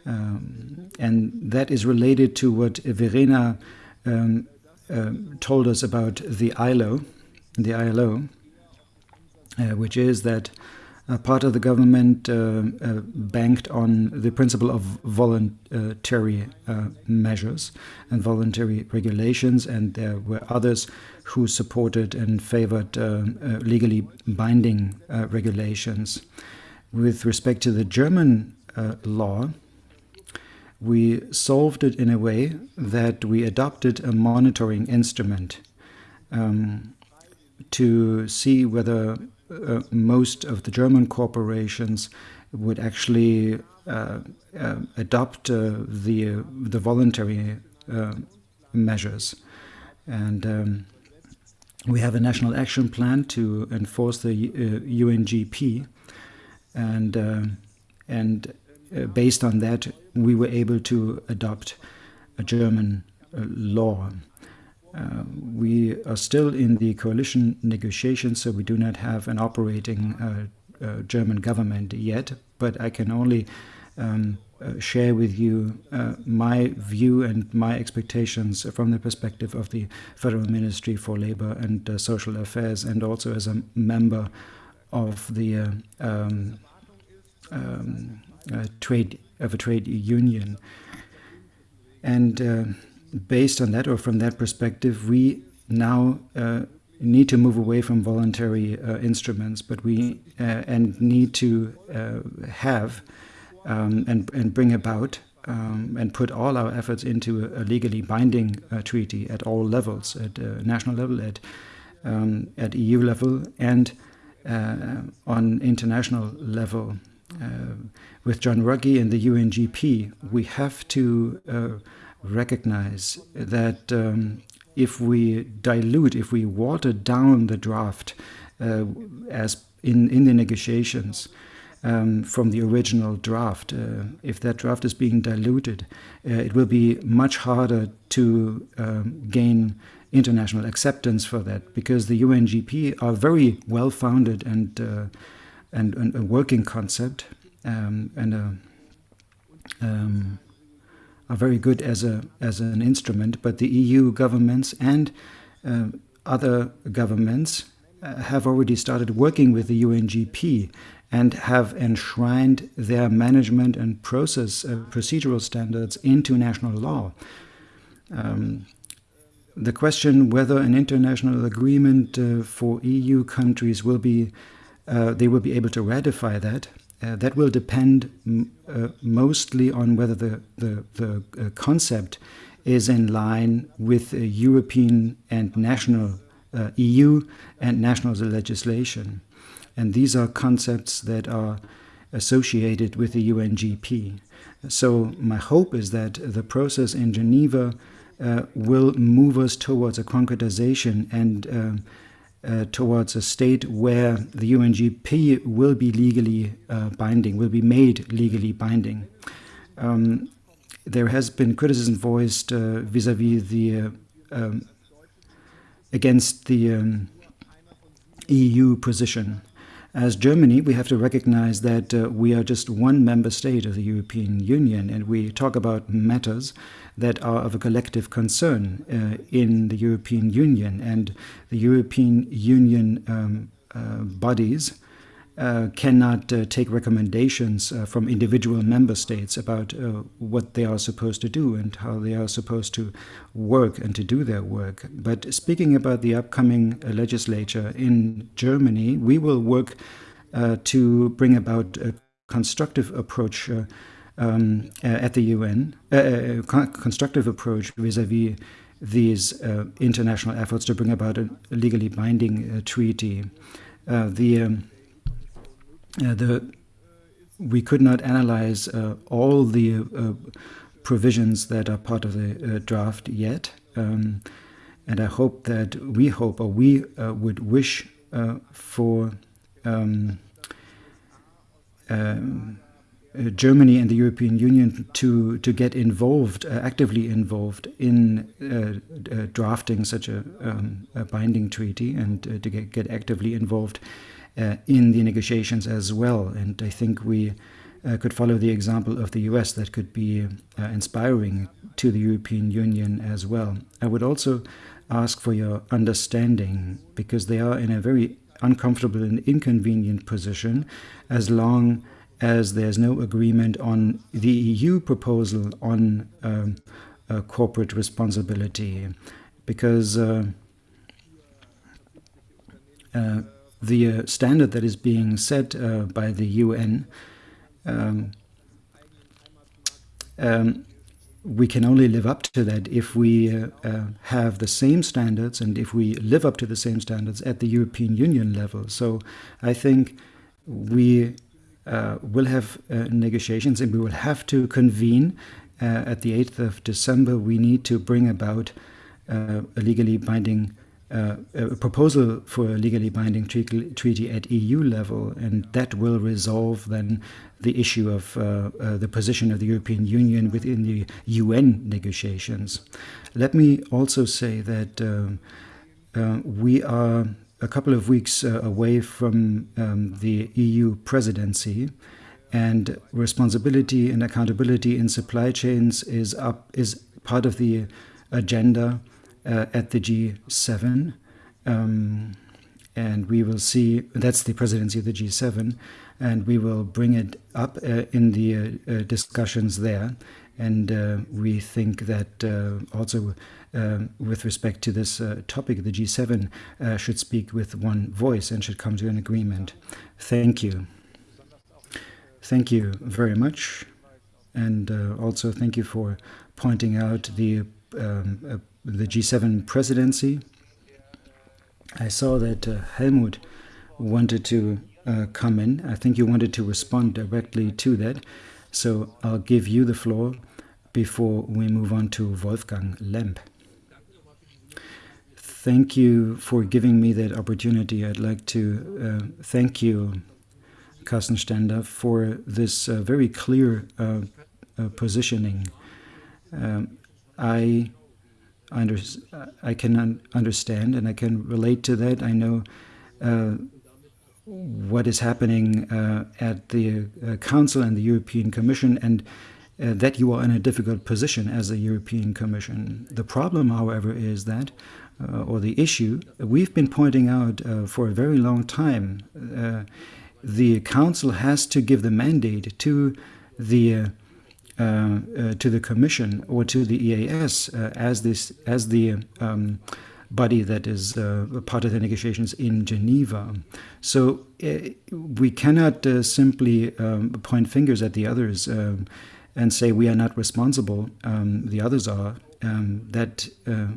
Um, and that is related to what Verena um, uh, told us about the ILO, the ILO, uh, which is that part of the government uh, uh, banked on the principle of voluntary uh, measures and voluntary regulations, and there were others who supported and favored legally binding regulations. With respect to the German law, we solved it in a way that we adopted a monitoring instrument um, to see whether uh, most of the German corporations would actually uh, uh, adopt uh, the the voluntary uh, measures, and um, we have a national action plan to enforce the UNGP, uh, and and based on that we were able to adopt a German uh, law. Uh, we are still in the coalition negotiations, so we do not have an operating uh, uh German government yet, but I can only um, uh, share with you uh, my view and my expectations from the perspective of the Federal Ministry for Labor and Social Affairs, and also as a member of the um, um, trade of a trade union. And uh, based on that, or from that perspective, we now uh, need to move away from voluntary uh, instruments, but we uh, and need to uh, have um, and and bring about um, and put all our efforts into a, legally binding uh, treaty at all levels, at national level, at um, at EU level, and on international level. With John Ruggie and the UNGP, we have to recognize that um, if we dilute, if we water down the draft uh, as in, in the negotiations um, from the original draft, uh, if that draft is being diluted, uh, it will be much harder to um, gain international acceptance for that because the UNGP are very well founded and, uh, and, and a working concept um, and a, um, are very good as a as an instrument, but the EU governments and uh, other governments uh, have already started working with the UNGP and have enshrined their management and process uh, procedural standards into national law. Um, the question whether an international agreement uh, for EU countries will be uh, they will be able to ratify that. Uh, that will depend uh, mostly on whether the the, the uh, concept is in line with European and national uh, EU and national legislation, and these are concepts that are associated with the UNGP. So my hope is that the process in Geneva uh, will move us towards a concretization and uh, towards a state where the UNGP will be legally uh, binding, will be made legally binding. Um, there has been criticism voiced uh, vis-a-vis -vis the uh, um, against the um, EU position. As Germany, we have to recognize that uh, we are just one member state of the European Union, and we talk about matters that are of a collective concern uh, in the European Union. And the European Union um, uh, bodies uh, cannot uh, take recommendations uh, from individual member states about uh, what they are supposed to do and how they are supposed to work and to do their work. But speaking about the upcoming uh, legislature in Germany, we will work uh, to bring about a constructive approach um, at the UN, a constructive approach vis-a-vis -vis these international efforts to bring about a legally binding treaty. the um, uh, the we could not analyze uh, all the uh, provisions that are part of the draft yet. Um, and I hope that we hope or we would wish for um, um, uh, Germany and the European Union to to get involved, uh, actively involved in uh, drafting such a, um, a, binding treaty, and to get, get actively involved uh, in the negotiations as well. And I think we uh, could follow the example of the US that could be uh, inspiring to the European Union as well. I would also ask for your understanding because they are in a very uncomfortable and inconvenient position as long as there's no agreement on the EU proposal on um, uh, corporate responsibility because uh, uh, the uh, standard that is being set uh, by the UN, um, um, we can only live up to that if we uh, have the same standards and if we live up to the same standards at the European Union level. So I think we uh, will have uh, negotiations and we will have to convene at the 8th of December. We need to bring about a legally binding uh, a proposal for a legally binding treaty, at EU level, and that will resolve then the issue of uh, uh, the position of the European Union within the UN negotiations. Let me also say that uh, uh, we are a couple of weeks uh, away from um, the EU presidency, and responsibility and accountability in supply chains is up is part of the agenda uh, at the G7. Um, and we will see that's the presidency of the G7, and we will bring it up uh, in the uh, uh discussions there. And uh, we think that uh, also with respect to this topic, the G7 should speak with one voice and should come to an agreement. Thank you. Thank you very much. And also thank you for pointing out the um, the G7 presidency. I saw that uh, Helmut wanted to uh, come in. I think you wanted to respond directly to that. So I'll give you the floor before we move on to Wolfgang Lemb. Thank you for giving me that opportunity. I'd like to uh, thank you, Carsten Stender, for this uh, very clear uh, uh, positioning. Um, I under, I can un understand and I can relate to that. I know uh, what is happening uh, at the uh, Council and the European Commission, and uh, that you are in a difficult position as a European Commission. The problem, however, is that, uh, or the issue, we've been pointing out uh, for a very long time, uh, the Council has to give the mandate to the to the Commission or to the EAS as this as the um, body that is uh, part of the negotiations in Geneva. So uh, we cannot uh, simply um, point fingers at the others um, and say we are not responsible, um, the others are. Um, that uh,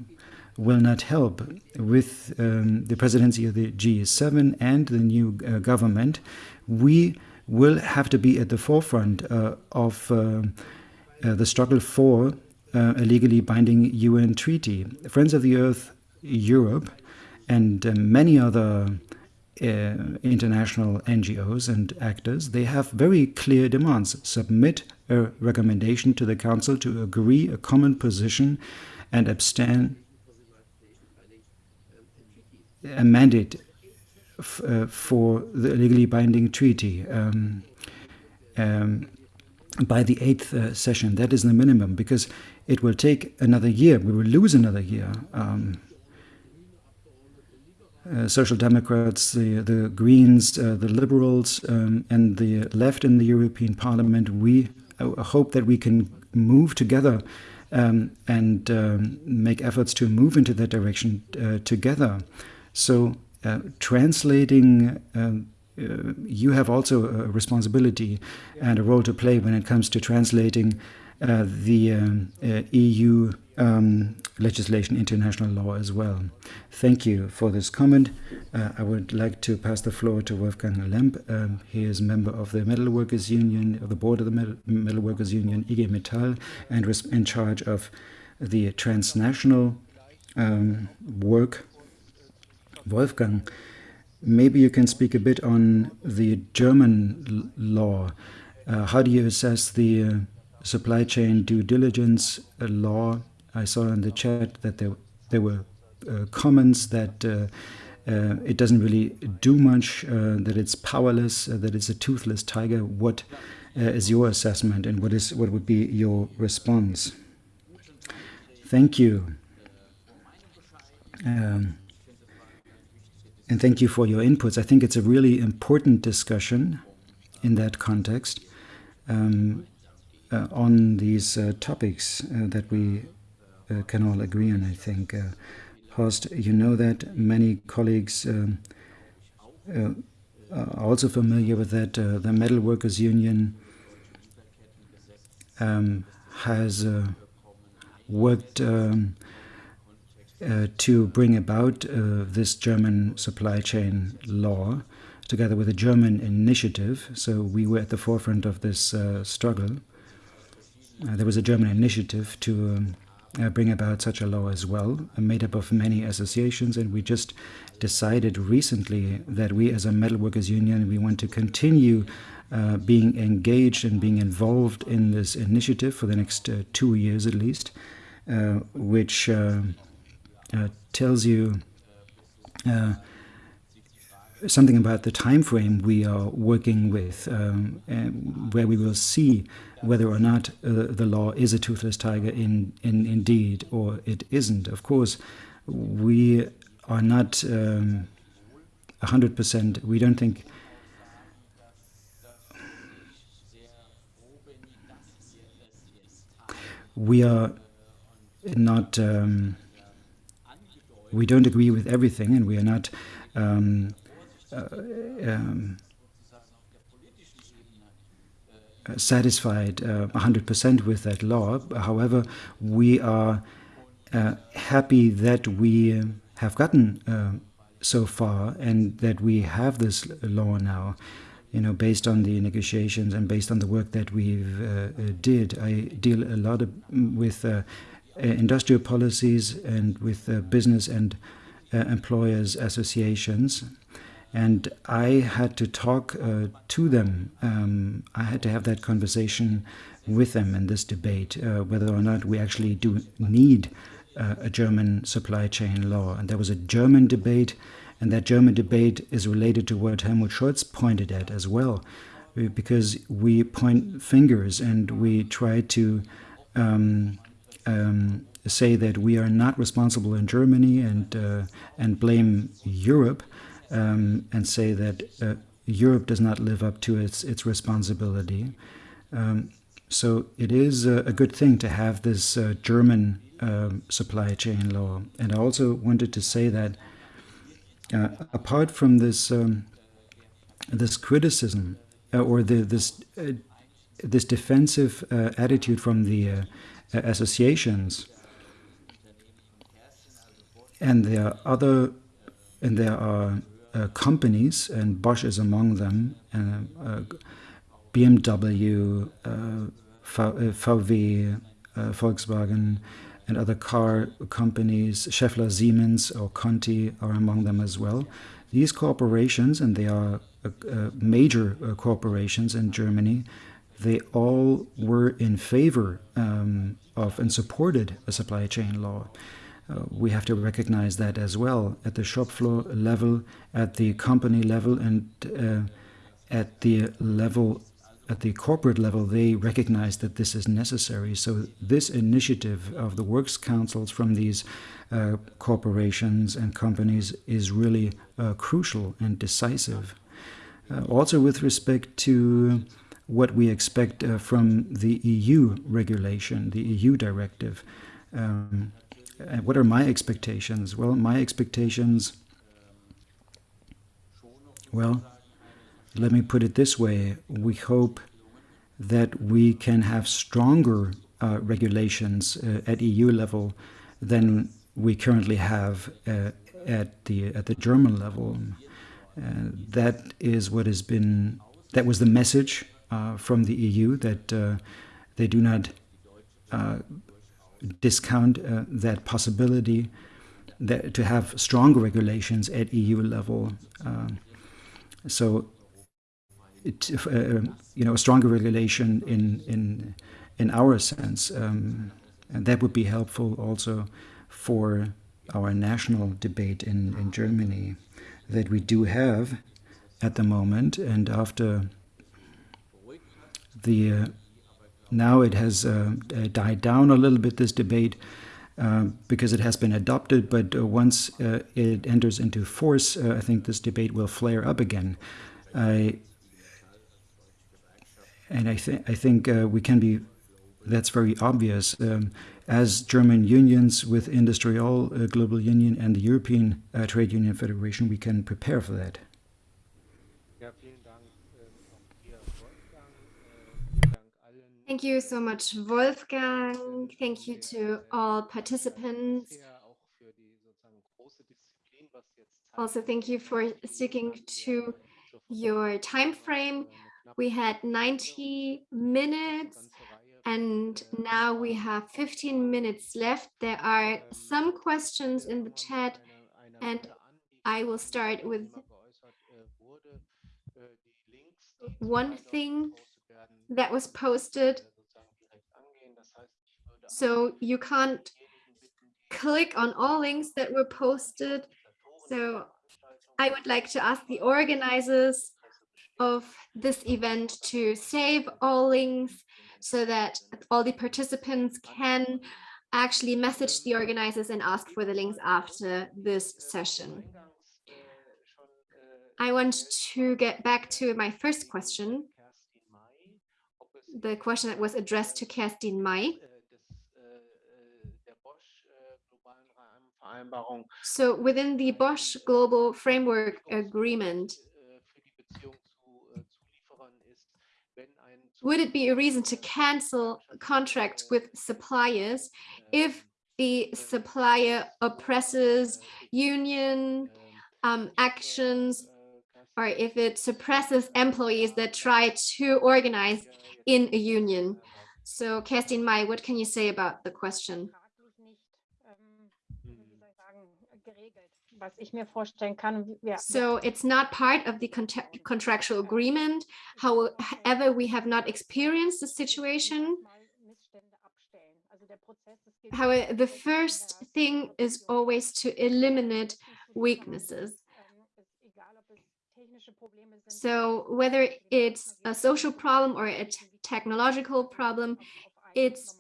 will not help with um, the presidency of the G7 and the new uh, government. We will have to be at the forefront uh, of the struggle for a legally binding UN treaty. Friends of the Earth Europe and uh, many other uh, international NGOs and actors, they have very clear demands. Submit a recommendation to the Council to agree a common position and abstain a mandate uh, for the legally binding treaty um, um, by the eighth uh, session. That is the minimum because it will take another year. We will lose another year. Um, Social Democrats, the, the Greens, uh, the Liberals, um, and the left in the European Parliament, we uh, hope that we can move together um, and um, make efforts to move into that direction uh, together. So, uh, translating, um, you have also a responsibility and a role to play when it comes to translating the um, EU um, legislation, international law as well. Thank you for this comment. Uh, I would like to pass the floor to Wolfgang Lemb. Um, he is member of the Metal Workers Union, of the board of the Metal, Metal Workers Union, IG Metall, and was in charge of the transnational um, work. Wolfgang, maybe you can speak a bit on the German law. Uh, how do you assess the uh, supply chain due diligence law I saw in the chat that there there were uh, comments that uh, uh, it doesn't really do much, uh, that it's powerless, uh, that it's a toothless tiger. What uh, is your assessment, and what is what would be your response? Thank you. Um, and thank you for your inputs. I think it's a really important discussion in that context um, on these topics that we uh, can all agree on, I think. Uh, Horst, you know that many colleagues um, uh, are also familiar with that. the Metal Workers Union um, has worked um, uh, to bring about uh, this German supply chain law together with a German initiative. So we were at the forefront of this uh, struggle. There was a German initiative to um, uh, bring about such a law as well, uh, made up of many associations. And we just decided recently that we, as a metalworkers union, we want to continue uh, being engaged and being involved in this initiative for the next uh, two years at least, uh, which uh, tells you something about the time frame we are working with, um, where we will see whether or not uh, the law is a toothless tiger in, in indeed or it isn't. Of course, we are not um, 100%, we don't think we are not um, we don't agree with everything and we are not um, um, satisfied 100% uh, with that law. However, we are uh, happy that we have gotten uh, so far and that we have this law now you know, based on the negotiations and based on the work that we've uh, did. I deal a lot of, with uh, industrial policies and with uh, business and employers associations and I had to talk uh, to them. Um, I had to have that conversation with them in this debate, uh, whether or not we actually do need uh, a German supply chain law. And there was a German debate, and that German debate is related to what Helmut Scholz pointed at as well. because we point fingers and we try to um, um, say that we are not responsible in Germany and uh, and blame Europe um, and say that uh, Europe does not live up to its its responsibility. Um, so it is a, a, good thing to have this uh, German um, supply chain law. And I also wanted to say that uh, apart from this um, this criticism uh, or the, this uh, this defensive uh, attitude from the uh, associations, and there are other, and there are companies, and Bosch is among them, BMW, VW, Volkswagen, and other car companies, Schaeffler Siemens or Conti are among them as well. These corporations, and they are uh, uh, major uh, corporations in Germany, they all were in favor um, of and supported a supply chain law. Uh, we have to recognize that as well at the shop floor level, at the company level, and uh, at the level at the corporate level, they recognize that this is necessary. So this initiative of the works councils from these uh, corporations and companies is really uh, crucial and decisive. Uh, also with respect to what we expect from the EU regulation, the EU directive. Um, and what are my expectations? Well, my expectations, well, let me put it this way. We hope that we can have stronger uh, regulations uh, at EU level than we currently have uh, at the at the German level. Uh, that is what has been that was the message uh, from the EU that uh, they do not discount that possibility that to have stronger regulations at EU level. so it, uh, you know, a stronger regulation in in in our sense, um, and that would be helpful also for our national debate in in Germany that we do have at the moment, and after the uh, now it has uh, died down a little bit this debate. Uh, because it has been adopted, but uh, once uh, it enters into force, uh, I think this debate will flare up again. I and I, th I think uh, we can be, that's very obvious. Um, as German unions with IndustriALL uh, Global Union and the European uh, Trade Union Federation, we can prepare for that. Thank you so much, Wolfgang. Thank you to all participants. Also, thank you for sticking to your time frame. We had 90 minutes and now we have 15 minutes left. There are some questions in the chat and I will start with one thing that was posted. So you can't click on all links that were posted. So I would like to ask the organizers of this event to save all links so that all the participants can actually message the organizers and ask for the links after this session. I want to get back to my first question, the question that was addressed to Kerstin May. So within the Bosch Global Framework Agreement, would it be a reason to cancel contract with suppliers if the supplier oppresses union um, actions or if it suppresses employees that try to organize in a union? So Kerstin May, what can you say about the question? So it's not part of the contractual agreement. However, we have not experienced the situation. However, the first thing is always to eliminate weaknesses. So whether it's a social problem or a technological problem, it's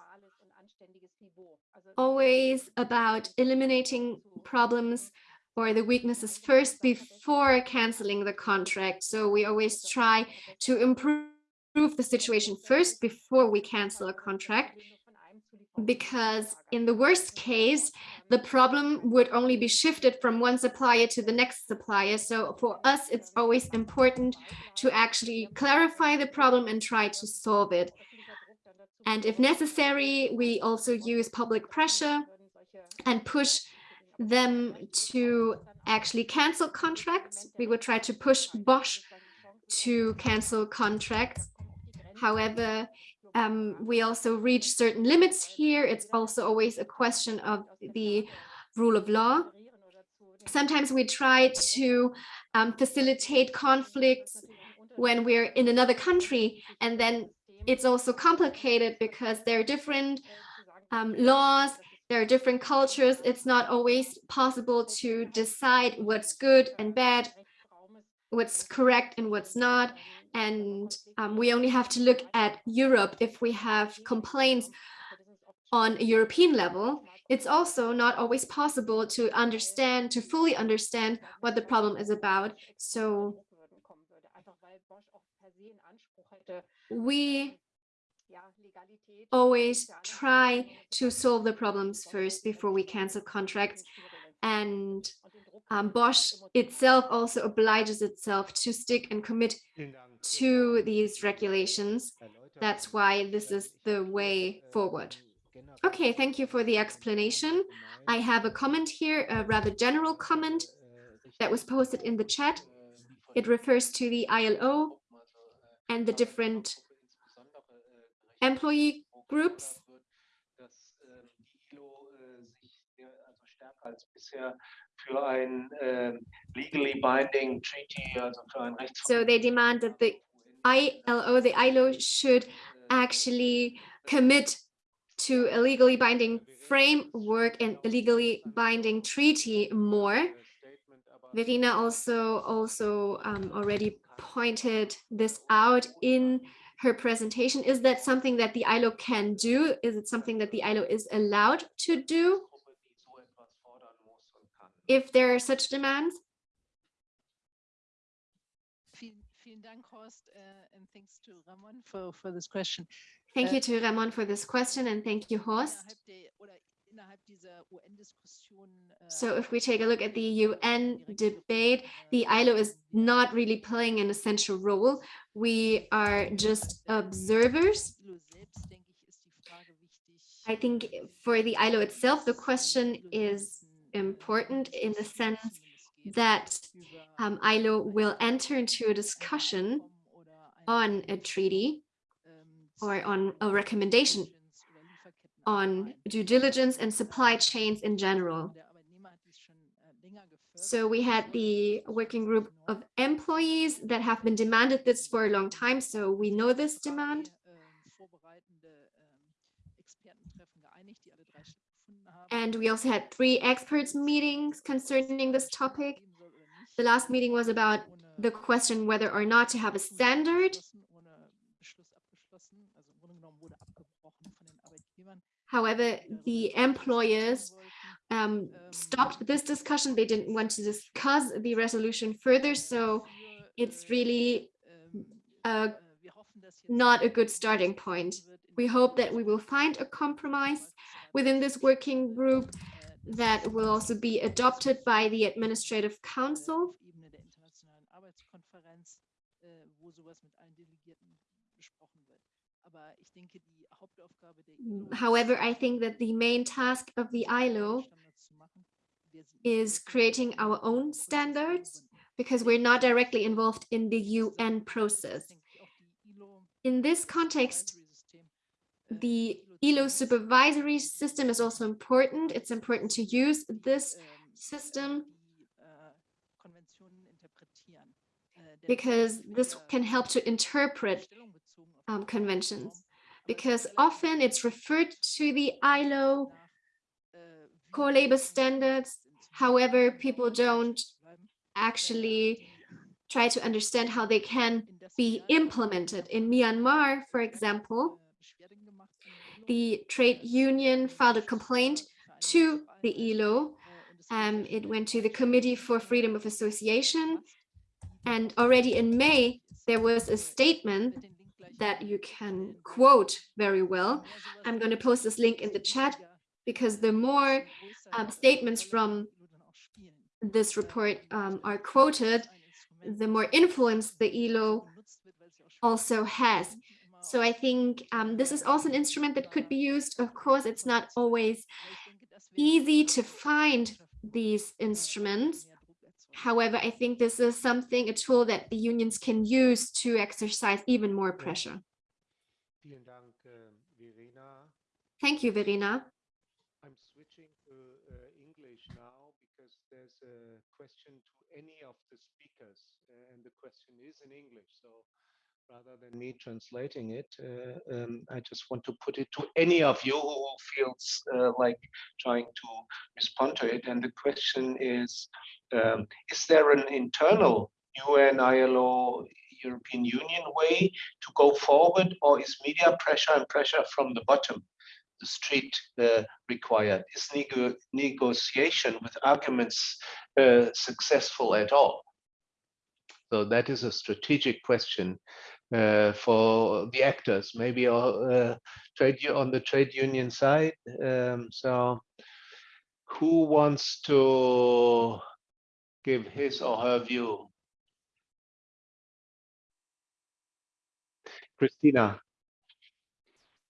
always about eliminating problems or the weaknesses first before canceling the contract. So we always try to improve the situation first before we cancel a contract because in the worst case, the problem would only be shifted from one supplier to the next supplier. So for us, it's always important to actually clarify the problem and try to solve it. And if necessary, we also use public pressure and push them to actually cancel contracts. We would try to push Bosch to cancel contracts. However, um, we also reach certain limits here. It's also always a question of the rule of law. Sometimes we try to um, facilitate conflicts when we're in another country and then it's also complicated because there are different um, laws, there are different cultures. It's not always possible to decide what's good and bad, what's correct and what's not. And um, we only have to look at Europe if we have complaints on a European level. It's also not always possible to understand, to fully understand what the problem is about. So we always try to solve the problems first before we cancel contracts. And um, Bosch itself also obliges itself to stick and commit to these regulations. That's why this is the way forward. Okay, thank you for the explanation. I have a comment here, a rather general comment that was posted in the chat. It refers to the ILO and the different employee groups. Für ein äh, legally binding treaty, also für ein So they demand that the ILO, the ILO should actually commit to a legally binding framework and a legally binding treaty more. Verena also also um, already pointed this out in her presentation. Is that something that the ILO can do? Is it something that the ILO is allowed to do? If there are such demands? Vielen Dank, Horst, uh, and thanks to Ramon for, for this question. Thank you to Ramon for this question and thank you, Horst. So if we take a look at the UN debate, the ILO is not really playing an essential role. We are just observers. I think for the ILO itself, the question is important in the sense that um, ILO will enter into a discussion on a treaty or on a recommendation on due diligence and supply chains in general. So we had the working group of employees that have been demanded this for a long time. So we know this demand. And we also had three experts meetings concerning this topic. The last meeting was about the question whether or not to have a standard. However, the employers um, stopped this discussion. They didn't want to discuss the resolution further. So it's really uh, not a good starting point. We hope that we will find a compromise within this working group that will also be adopted by the Administrative Council. However, I think that the main task of the ILO is creating our own standards because we're not directly involved in the UN process. In this context, the ILO supervisory system is also important. It's important to use this system because this can help to interpret um, conventions because often it's referred to the ILO core labor standards. However, people don't actually try to understand how they can be implemented. In Myanmar, for example, the trade union filed a complaint to the ILO. Um, it went to the Committee for Freedom of Association. And already in May, there was a statement that you can quote very well. I'm going to post this link in the chat because the more um, statements from this report um, are quoted, the more influence the ILO also has. So I think um, this is also an instrument that could be used. Of course, it's not always easy to find these instruments. However, I think this is something, a tool that the unions can use to exercise even more pressure. Thank you, Verena. I'm switching to uh, English now because there's a question to any of the speakers uh, and the question is in English. So rather than me translating it, uh, um, I just want to put it to any of you who feels uh, like trying to respond to it. And the question is, um, is there an internal UN, ILO, European Union way to go forward or is media pressure and pressure from the bottom, the street uh, required? Is nego negotiation with arguments uh, successful at all? So that is a strategic question uh, for the actors, maybe uh, trade on the trade union side. Um, so who wants to give his or her view? Christina.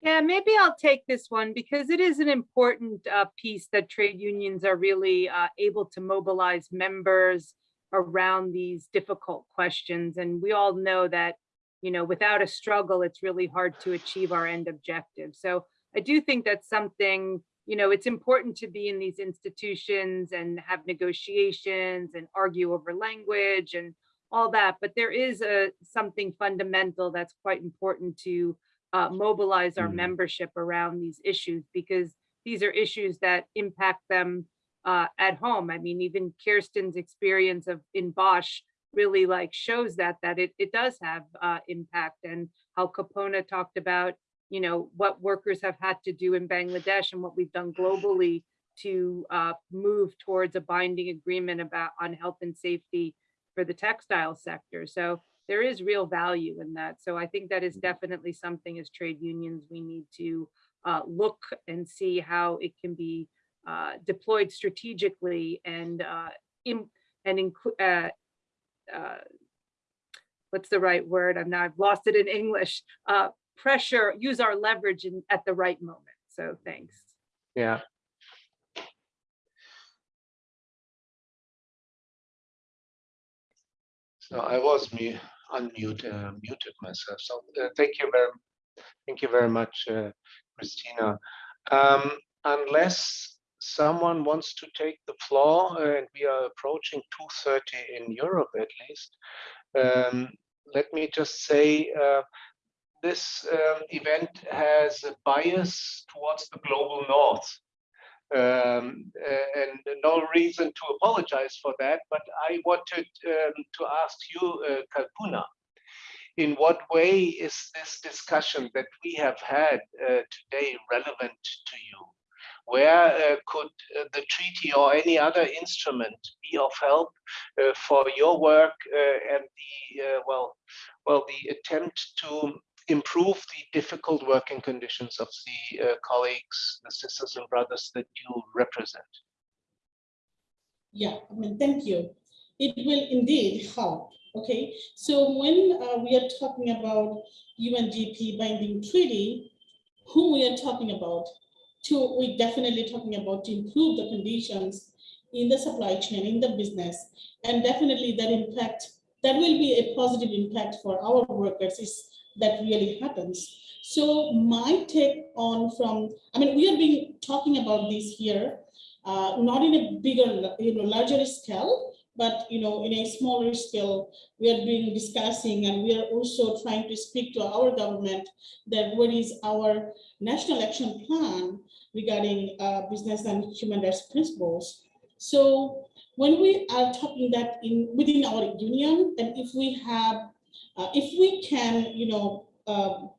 Yeah, maybe I'll take this one because it is an important uh, piece that trade unions are really uh, able to mobilize members around these difficult questions. And we all know that, you know, without a struggle, it's really hard to achieve our end objective. So I do think that's something, you know, it's important to be in these institutions and have negotiations and argue over language and all that, but there is a something fundamental that's quite important to uh, mobilize our mm. membership around these issues because these are issues that impact them uh, at home. I mean, even Kerstin's experience of in Bosch really like shows that that it, it does have uh, impact and how Kalpona talked about, you know, what workers have had to do in Bangladesh and what we've done globally to uh, move towards a binding agreement about on health and safety for the textile sector. So there is real value in that. So I think that is definitely something as trade unions we need to uh, look and see how it can be uh, deployed strategically and uh, in, and include uh, uh, what's the right word? I'm now I've lost it in English. Uh, pressure, use our leverage in, at the right moment. So thanks. Yeah, So I was mute, unmute, uh, muted myself. So uh, thank you very, thank you very much, uh, Christina. Um, unless someone wants to take the floor, and we are approaching 2:30 in Europe at least. Um, let me just say. Uh, this um, event has a bias towards the global north um, and no reason to apologize for that. But I wanted um, to ask you, uh, Kalpona, in what way is this discussion that we have had uh, today relevant to you? Where uh, could uh, the treaty or any other instrument be of help uh, for your work uh, and the well, well, the attempt to improve the difficult working conditions of the uh, colleagues, the sisters and brothers that you represent? Yeah, I mean, thank you. It will indeed help. Okay, so when uh, we are talking about UNGP binding treaty, who we are talking about? To we're definitely talking about to improve the conditions in the supply chain, in the business, and definitely that impact that will be a positive impact for our workers is that really happens. So my take on from, I mean, we have been talking about this here, uh, not in a bigger, you know, larger scale, but you know, in a smaller scale, we have been discussing and we are also trying to speak to our government that what is our national action plan regarding uh, business and human rights principles. So when we are talking that in within our union, and if we have, uh, if we can, you know, um,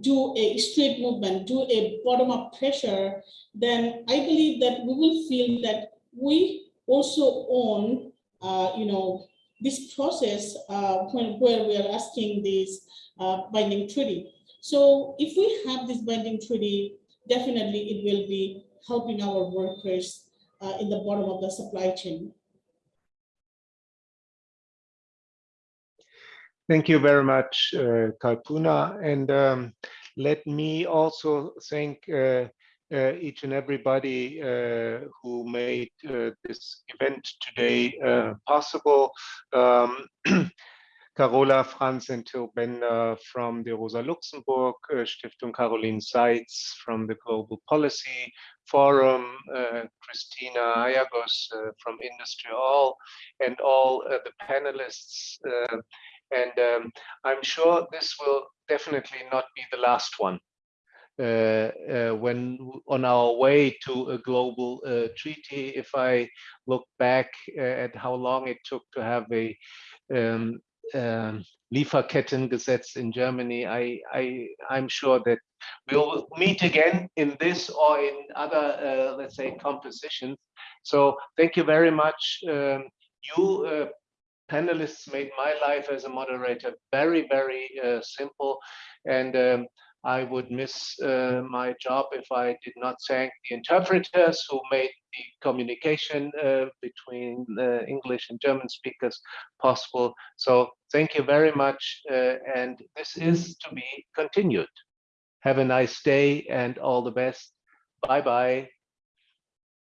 do a straight movement, do a bottom-up pressure, then I believe that we will feel that we also own, uh, you know, this process uh, when, where we are asking this uh, binding treaty. So if we have this binding treaty, definitely it will be helping our workers uh, in the bottom of the supply chain. Thank you very much, uh, Kalpona. And um, let me also thank uh, uh, each and everybody uh, who made uh, this event today uh, possible. Um, Carola, Franz, and Till Bender from the Rosa Luxemburg uh, Stiftung, Caroline Seitz from the Global Policy Forum, uh, Christina Hajagos from IndustriALL, and all the panelists. And um, I'm sure this will definitely not be the last one. Uh, uh, when on our way to a global uh, treaty, if I look back at how long it took to have a um, um, Lieferkettengesetz in Germany, I, I, I'm sure that we'll meet again in this or in other, let's say, compositions. So thank you very much. Um, you panelists made my life as a moderator very, very uh, simple. And um, I would miss uh, my job if I did not thank the interpreters who made the communication uh, between uh, English and German speakers possible. So thank you very much. Uh, and this is to be continued. Have a nice day and all the best. Bye-bye.